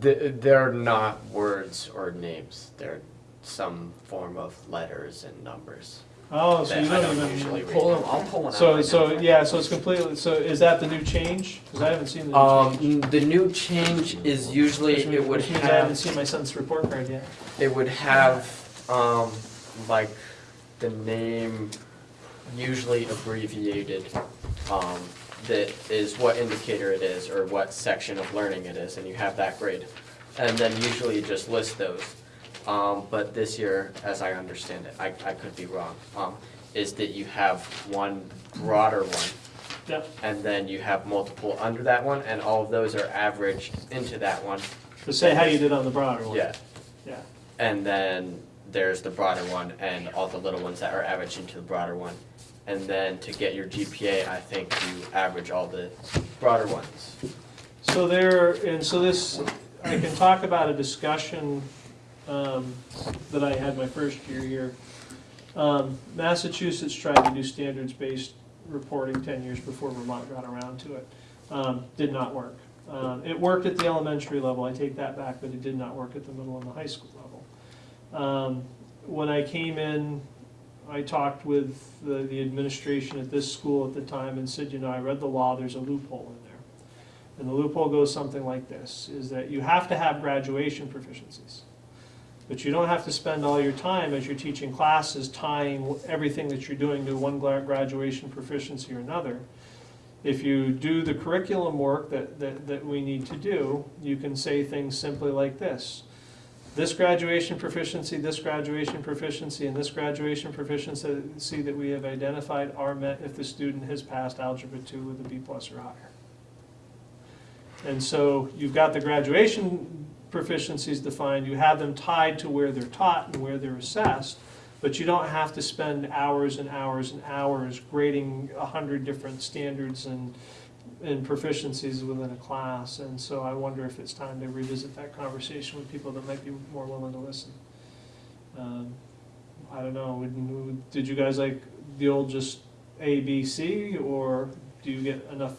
Th- They're not words or names. They're some form of letters and numbers. oh, so that you I don't don't usually even. read. Pull them, I'll pull one out. So, right so, now. yeah, so it's completely, so is that the new change? Cause I haven't seen the new Um, change. n- the new change is usually Which means- it would Which means I haven't have seen my son's report card yet. it would have um like the name usually abbreviated um that is what indicator it is or what section of learning it is and you have that grade. And then usually you just list those. Um, but this year, as I understand it, I I could be wrong, um, is that you have one broader one Yep, and then you have multiple under that one, and all of those are averaged into that one. So say how you did on the broader one. Yeah, Yeah, and then there's the broader one and all the little ones that are averaged into the broader one. And then to get your GPA, I think you average all the broader ones. so there, and so this, I can talk about a discussion, um, that I had my first year here. Um, Massachusetts tried to do standards-based reporting ten years before Vermont got around to it. Um, did not work. Um, it worked at the elementary level, I take that back, but it did not work at the middle and the high school level. Um, when I came in, I talked with the, the administration at this school at the time and said, you know, I read the law, there's a loophole in there. And the loophole goes something like this, is that you have to have graduation proficiencies. But you don't have to spend all your time as you're teaching classes tying everything that you're doing to one graduation proficiency or another. If you do the curriculum work that, that, that we need to do, you can say things simply like this. This graduation proficiency, this graduation proficiency, and this graduation proficiency see that we have identified are met if the student has passed Algebra two with a B plus or higher. And so you've got the graduation proficiencies defined, you have them tied to where they're taught and where they're assessed, but you don't have to spend hours and hours and hours grading a hundred different standards and, and proficiencies within a class. And so I wonder if it's time to revisit that conversation with people that might be more willing to listen. Um, I don't know, did you guys like the old just A, B, C, or do you get enough,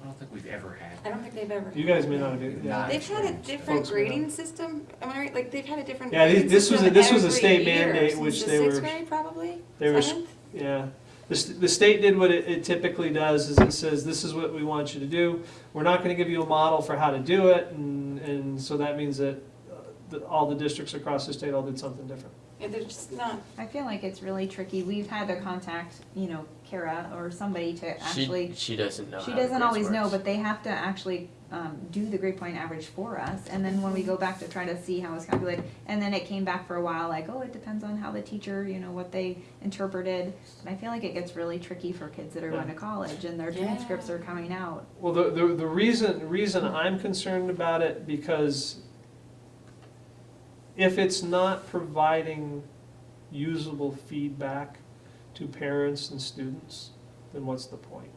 I don't think we've ever had. I don't think they've ever. you guys may not have, yeah. Not. They've had a different Folks may not. grading system, am I right? Like, they've had a different. Yeah, grading this was a- system this was a every state year mandate, since which the they sixth were- grade, probably? they were- Seventh? Yeah, the, st- the state did what it, it typically does, is it says, this is what we want you to do. We're not gonna give you a model for how to do it, and, and so that means that, uh, that all the districts across the state all did something different. Yeah, they're just not, I feel like it's really tricky. We've had to contact, you know, Kara or somebody to actually, she doesn't know she how doesn't grades always know, but they have to actually, um, do the grade point average for us. And then when we go back to try to see how it's calculated, and then it came back for a while, like, oh, it depends on how the teacher, you know, what they interpreted. And I feel like it gets really tricky for kids that are going to college and their Yeah. transcripts are coming out. Well, the, the, the reason, reason I'm concerned about it, because if it's not providing usable feedback to parents and students, then what's the point?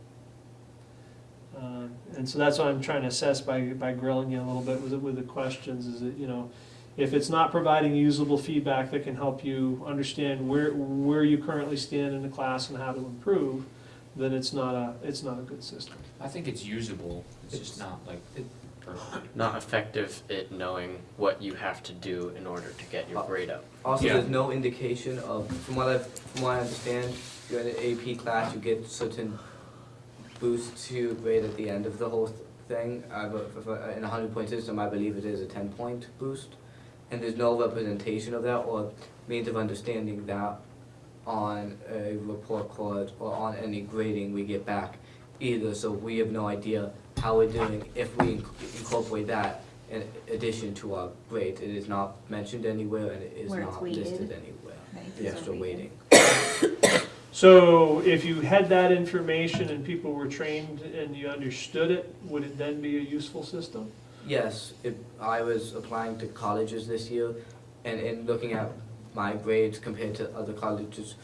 Um, And so that's what I'm trying to assess by, by grilling you a little bit with, the- with the questions, is that, you know, if it's not providing usable feedback that can help you understand where, where you currently stand in the class and how to improve, then it's not a, it's not a good system. I think it's usable, it's just not like It- not effective at knowing what you have to do in order to get your uh, grade up. Also, Yeah. there's no indication of, from what I, from what I understand, you're in an AP class, you get certain boosts to your grade at the end of the whole th- thing. I, but for- for- in a hundred point system, I believe it is a ten point boost. And there's no representation of that or means of understanding that on a report card or on any grading we get back either, so we have no idea how we're doing if we incorporate that in addition to our grades. It is not mentioned anywhere and it is Where it's not weighted. listed anywhere. Right, The these are extra weighted. So if you had that information and people were trained and you understood it, would it then be a useful system? Yes, if I was applying to colleges this year and in looking at my grades compared to other colleges,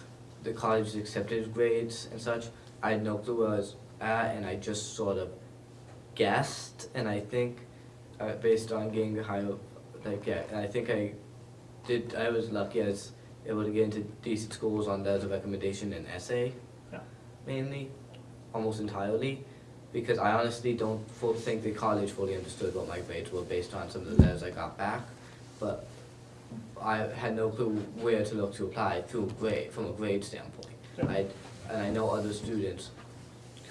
the colleges accepted grades and such, I had no clue where I was at and I just sort of guessed and I think uh, based on getting higher, like, yeah, and I think I did, I was lucky I was able to get into decent schools on letters of recommendation and essay Yeah. mainly, almost entirely because I honestly don't think the college fully understood what my grades were based on some of the letters I got back. But I had no clue where to look to apply through grade, from a grade standpoint. Yeah. I, and I know other students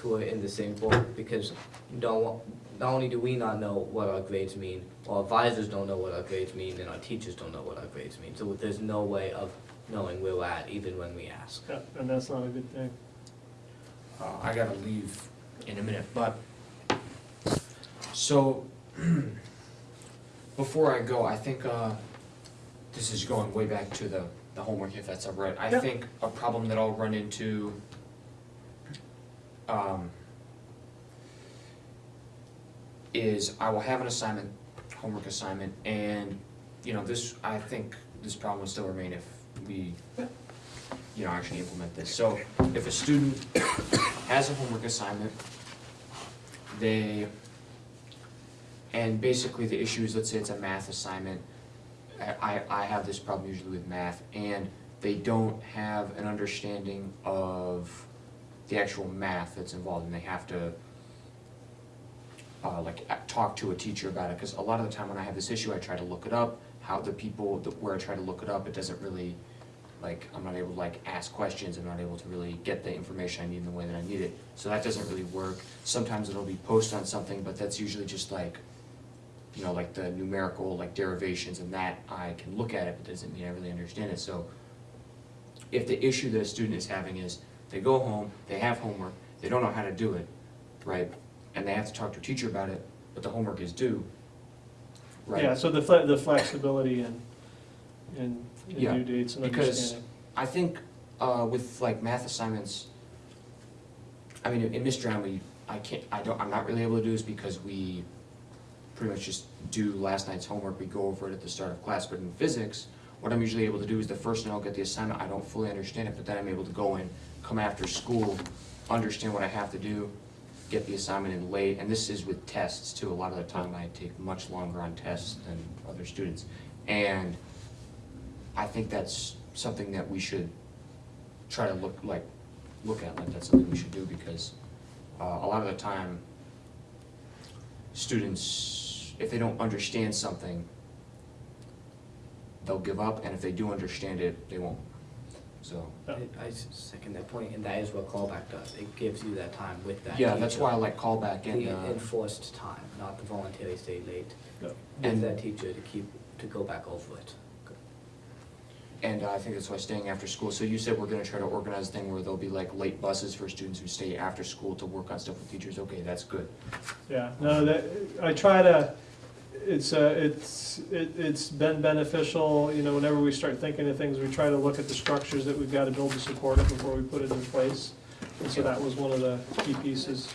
who are in the same boat because don't, not only do we not know what our grades mean, our advisors don't know what our grades mean, and our teachers don't know what our grades mean. So there's no way of knowing where we're at even when we ask. Yeah, and that's not a good thing. Uh, I gotta leave in a minute, but, so, before I go, I think, uh, this is going way back to the, the homework, if that's all right. I Yeah. think a problem that I'll run into, um, is I will have an assignment, homework assignment, and, you know, this, I think this problem will still remain if we, you know, actually implement this. So, if a student has a homework assignment, they, and basically the issue is, let's say it's a math assignment, I, I have this problem usually with math, and they don't have an understanding of the actual math that's involved, and they have to, uh, like, talk to a teacher about it, because a lot of the time when I have this issue, I try to look it up, how the people, where I try to look it up, it doesn't really, like, I'm not able to like ask questions, I'm not able to really get the information I need in the way that I need it, so that doesn't really work. Sometimes it'll be posted on something, but that's usually just like, you know, like the numerical, like derivations and that, I can look at it, but doesn't mean I really understand it, so if the issue that a student is having is, they go home, they have homework, they don't know how to do it, right? And they have to talk to a teacher about it, but the homework is due, right? Yeah, so the fle- the flexibility and, and and Yeah, due dates and because-. I think uh, with like math assignments, I mean, in Miss Drown, we, I can't, I don't, I'm not really able to do this because we pretty much just do last night's homework, we go over it at the start of class, but in physics, what I'm usually able to do is the first night I'll get the assignment, I don't fully understand it, but then I'm able to go in, come after school, understand what I have to do, get the assignment in late, and this is with tests too, a lot of the time I take much longer on tests than other students. And I think that's something that we should try to look, like, look at, like that's something we should do, because uh, a lot of the time, students, if they don't understand something, they'll give up, and if they do understand it, they won't, so. I second that point, and that is what callback does. It gives you that time with that Yeah, that's teacher. why I like callback and, The uh, enforced time, not the voluntary stay late, Yeah. with And- that teacher to keep, to go back over it. and I think that's why staying after school, so you said we're gonna try to organize a thing where there'll be like late buses for students who stay after school to work on stuff with teachers, okay, that's good. Yeah, no, that, I try to, it's, uh, it's, it, it's been beneficial, you know, whenever we start thinking of things, we try to look at the structures that we've gotta build to support it before we put it in place. And so that was one of the key pieces.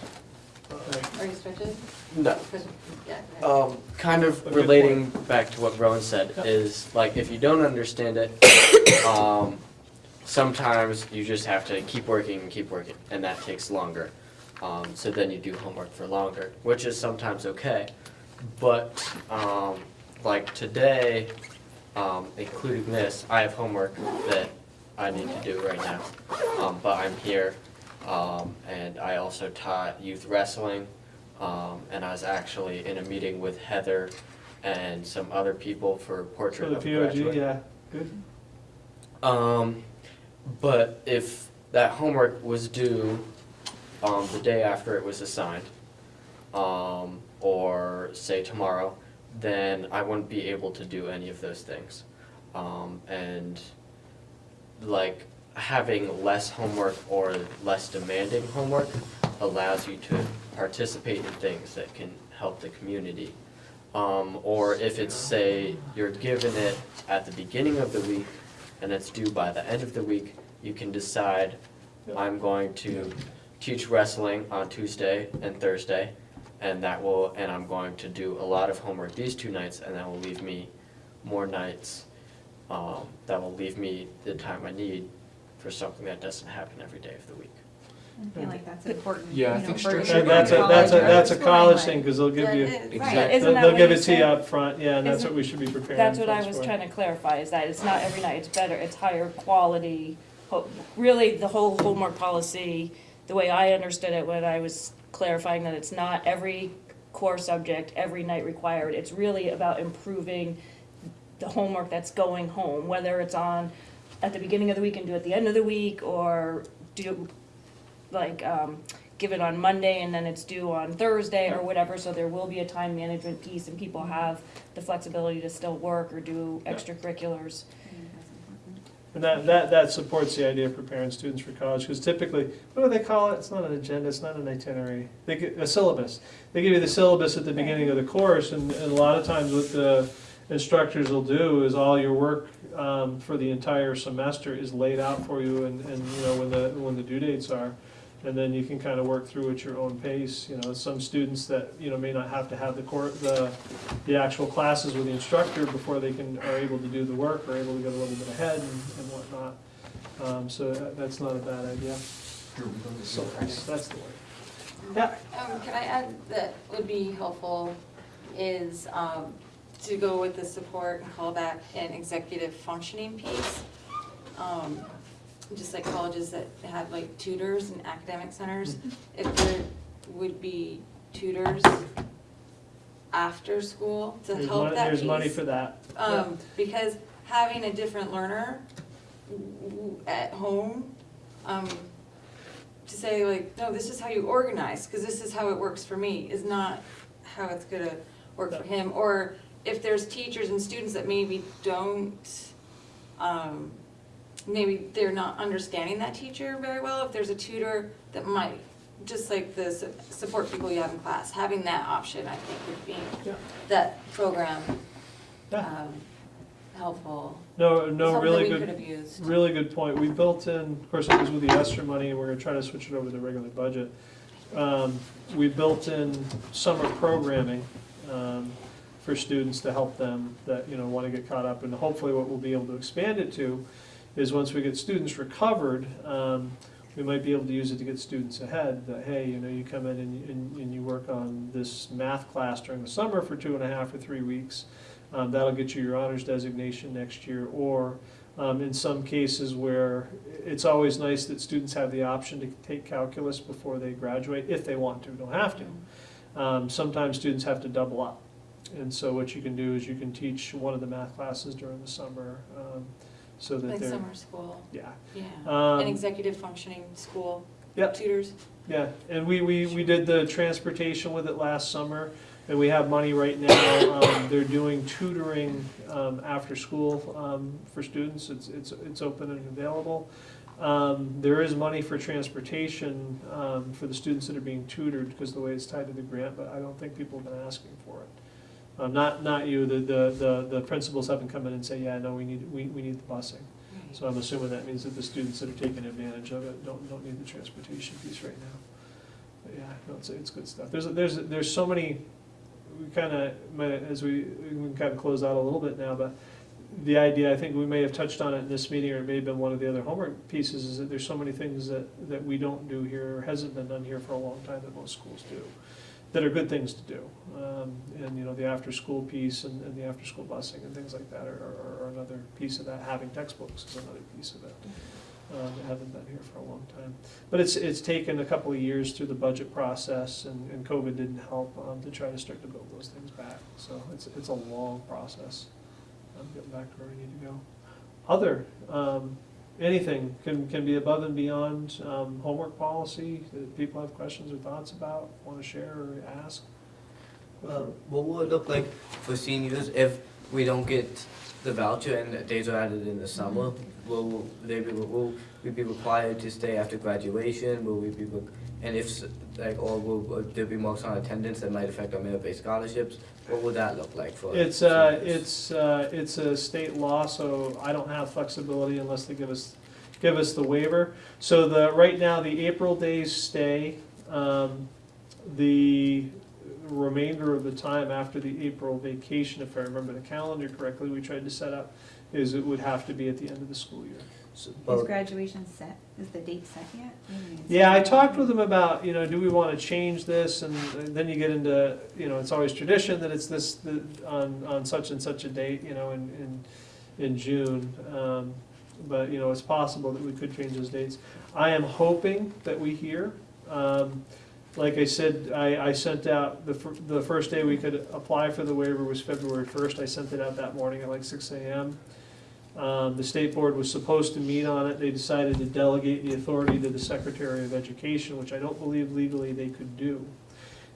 Uh, Are you stretching? No. Yeah. Um, kind of A relating back to what Rowan said Yeah. is like if you don't understand it, um, sometimes you just have to keep working and keep working, and that takes longer. Um, so then you do homework for longer, which is sometimes okay. But um, like today, um, including this, I have homework that I need to do right now. Um, but I'm here, um, and I also taught youth wrestling Um, and I was actually in a meeting with Heather and some other people for portrait For the of POG, Graduate. yeah, good. Um, but if that homework was due, um, the day after it was assigned, um, or say tomorrow, then I wouldn't be able to do any of those things. Um, and like having less homework or less demanding homework allows you to participate in things that can help the community. Um, or if it's, say, you're given it at the beginning of the week and it's due by the end of the week, you can decide, I'm going to teach wrestling on Tuesday and Thursday, and that will, and I'm going to do a lot of homework these two nights, and that will leave me more nights. Um, that will leave me the time I need for something that doesn't happen every day of the week. I feel like that's important, Yeah, I you know, think for structure- if you're And going that's a, that's a, college that's a college like- thing, because they'll give you, That is- Exactly. They'll they'll give you it to you up front. yeah, and that's what we should be preparing That's what I was for. trying to clarify, is that it's not every night, it's better, it's higher quality. Really, the whole homework policy, the way I understood it when I was clarifying that it's not every core subject, every night required. It's really about improving the homework that's going home, whether it's on at the beginning of the week and do at the end of the week, or do, like, um, give it on Monday and then it's due on Thursday or whatever, so there will be a time management piece and people have the flexibility to still work or do extracurriculars. I think that's important. And that, that, that supports the idea of preparing students for college, because typically, what do they call it? It's not an agenda, it's not an itinerary, they get, a syllabus. They give you the syllabus at the beginning of the course, and, and a lot of times what the instructors will do is all your work, um, for the entire semester is laid out for you, and, and, you know, when the, when the due dates are. And then you can kind of work through at your own pace, you know, some students that, you know, may not have to have the cour the, the actual classes with the instructor before they can, are able to do the work, or able to get a little bit ahead and, and whatnot. Um, so that, that's not a bad idea. So that's, that's the way. Yeah, Um, can I add that would be helpful is, um, to go with the support and callback and executive functioning piece. Just like colleges that have like tutors and academic centers, if there would be tutors after school to there's help money, that piece. there's money for that. Um, because having a different learner at home, um, to say like, no, this is how you organize, cause this is how it works for me, is not how it's gonna work for him. Or if there's teachers and students that maybe don't, um, maybe they're not understanding that teacher very well, if there's a tutor that might, just like the su- support people you have in class, having that option, I think would be, Yeah. that program Yeah. um, helpful. No, no, really good, have used. really good point. We built in, of course, it was with the ESSER money, and we're gonna try to switch it over to the regular budget. Um, we built in summer programming, um, for students to help them that, you know, wanna get caught up. And hopefully what we'll be able to expand it to is once we get students recovered, um, we might be able to use it to get students ahead, that, hey, you know, you come in and, and, and you work on this math class during the summer for two and a half or three weeks. Um, that'll get you your honors designation next year, or, um, in some cases where it's always nice that students have the option to take calculus before they graduate, if they want to, don't have to. Um, sometimes students have to double up. And so what you can do is you can teach one of the math classes during the summer, um, so that Like they're, summer school, yeah. yeah. Um, An executive functioning school. Yep. Tutors. Yeah, and we, we, we did the transportation with it last summer, and we have money right now. Um, they're doing tutoring, um, after school, um, for students. It's, it's, it's open and available. Um, there is money for transportation, um, for the students that are being tutored, because the way it's tied to the grant, but I don't think people have been asking for it. Uh, not, not you, the, the, the, the principals haven't come in and say, yeah, no, we need, we, we need the busing. So I'm assuming that means that the students that are taking advantage of it don't, don't need the transportation piece right now. But yeah, no, it's, it's good stuff. There's, there's, there's so many, we kinda, as we, we can kinda close out a little bit now, but the idea, I think we may have touched on it in this meeting, or it may have been one of the other homework pieces, is that there's so many things that, that we don't do here, or hasn't been done here for a long time that most schools do, that are good things to do. Um, and, you know, the after-school piece and, and the after-school busing and things like that are, are, are another piece of that. Having textbooks is another piece of it. uh, that haven't been here for a long time. But it's, it's taken a couple of years through the budget process, and, and COVID didn't help, um, to try to start to build those things back. So it's, it's a long process, um, getting back to where we need to go. Other, um, anything can, can be above and beyond, um, homework policy, that people have questions or thoughts about, wanna share or ask? Uh, What will it look like for seniors if we don't get the voucher and days are added in the summer? Will they be, will we be required to stay after graduation? Will we be, and if, like, or will will there be marks on attendance that might affect our merit-based scholarships? What would that look like for? It's, uh, seniors? it's, uh, it's a state law, so I don't have flexibility unless they give us, give us the waiver. So the, right now, the April days stay, um, the remainder of the time after the April vacation, if I remember the calendar correctly, we tried to set up, is it would have to be at the end of the school year. So- Is graduation set? Is the date set yet? Yeah, I talked with them about, you know, do we wanna change this, and then you get into, you know, it's always tradition that it's this, the- on, on such and such a date, you know, in, in, in June. Um, But, you know, it's possible that we could change those dates. I am hoping that we hear. Um, Like I said, I, I sent out, the, fir- the first day we could apply for the waiver was February first. I sent it out that morning at like six AM. Um, the state board was supposed to meet on it, they decided to delegate the authority to the Secretary of Education, which I don't believe legally they could do.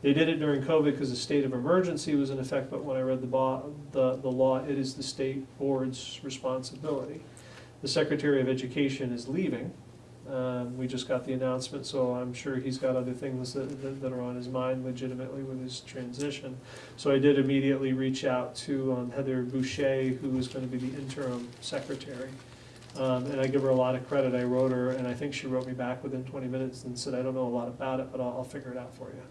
They did it during COVID because the state of emergency was in effect, but when I read the the, the law, it is the state board's responsibility. The Secretary of Education is leaving, um, we just got the announcement, so I'm sure he's got other things that, that- that are on his mind legitimately with his transition. So I did immediately reach out to um, Heather Bouchey, who is gonna be the interim secretary. Um, and I give her a lot of credit, I wrote her, and I think she wrote me back within twenty minutes and said, I don't know a lot about it, but I'll, I'll figure it out for you.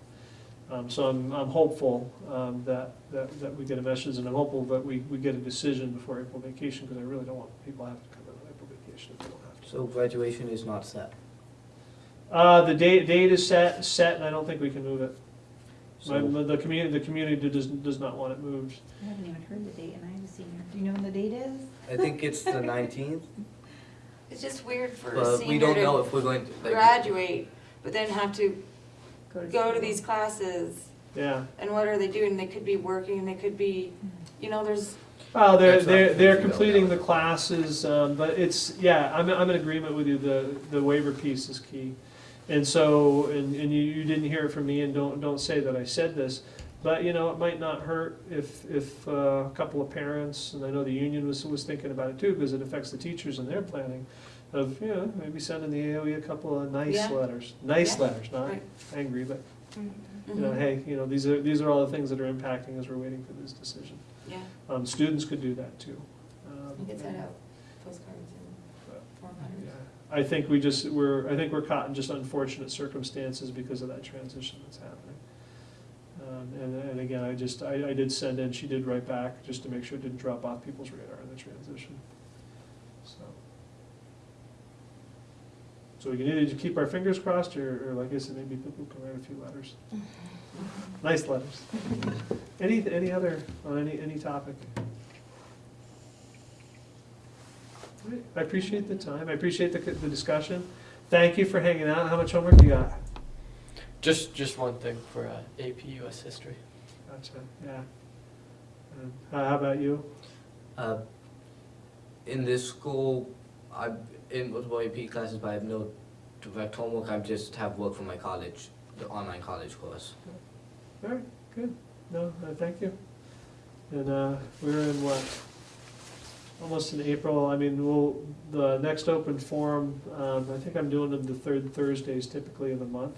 Um, so I'm, I'm hopeful, um, that, that, that we get a message, and I'm hopeful that we, we get a decision before April vacation, because I really don't want people to have to come in on April vacation if they to. So graduation is not set. Uh, the date, date is set, set, and I don't think we can move it. My, So, the community, the community does, does not want it moved. I haven't even heard the date and I have a senior. Do you know when the date is? I think it's the nineteenth, It's just weird for a but we senior don't know to if we're going to, like. graduate, but then have to go to school. these classes, Yeah. and what are they doing? They could be working, they could be, you know, there's, Oh, they're, That's not they're, they're confusing, completing though. the classes, um, but it's, yeah, I'm, I'm in agreement with you, the, the waiver piece is key. And so, and, and you, you didn't hear it from me, and don't, don't say that I said this, but, you know, it might not hurt if, if uh, a couple of parents, and I know the union was, was thinking about it too, because it affects the teachers and their planning, of, you know, maybe sending the AOE a couple of nice Yeah. letters, nice Yeah. letters, not Right. angry, but, mhm, you know, hey, you know, these are, these are all the things that are impacting as we're waiting for this decision. yeah, Um, students could do that too. Um, you could send out postcards and form yeah. letters. I think we just, we're, I think we're caught in just unfortunate circumstances because of that transition that's happening. Um, and, and again, I just, I, I did send in, she did write back, just to make sure it didn't drop off people's radar in the transition, so. So we can either just keep our fingers crossed, or, or like I said, maybe people can write a few letters. Nice letters. Any, any other, on any, any topic? Great. I appreciate the time, I appreciate the, the discussion. Thank you for hanging out. How much homework do you got? Just, just one thing for uh, AP US History. Gotcha, yeah. And How how about you? Uh, in this school, I, in multiple AP classes, but I have no direct homework, I just have work from my college, the online college course. All right, good. No, uh, thank you. And, uh, we're in what? Almost in April. I mean, we'll, the next open forum, um, I think I'm doing them the third Thursdays typically of the month.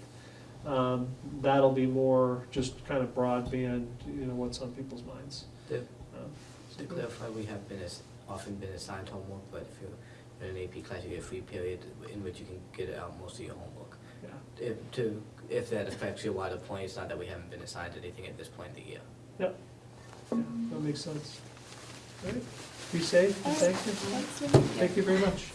Um, that'll be more just kind of broadband, you know, what's on people's minds. The- Um, so To clarify, we have been, ass- often been assigned homework, but if you're in an AP class, you get a free period in which you can get out most of your homework. Yeah, If, to, if that affects your wider point, it's not that we haven't been assigned anything at this point in the year. yeah, that makes sense. All right, be safe, and thank you. Thank you very much.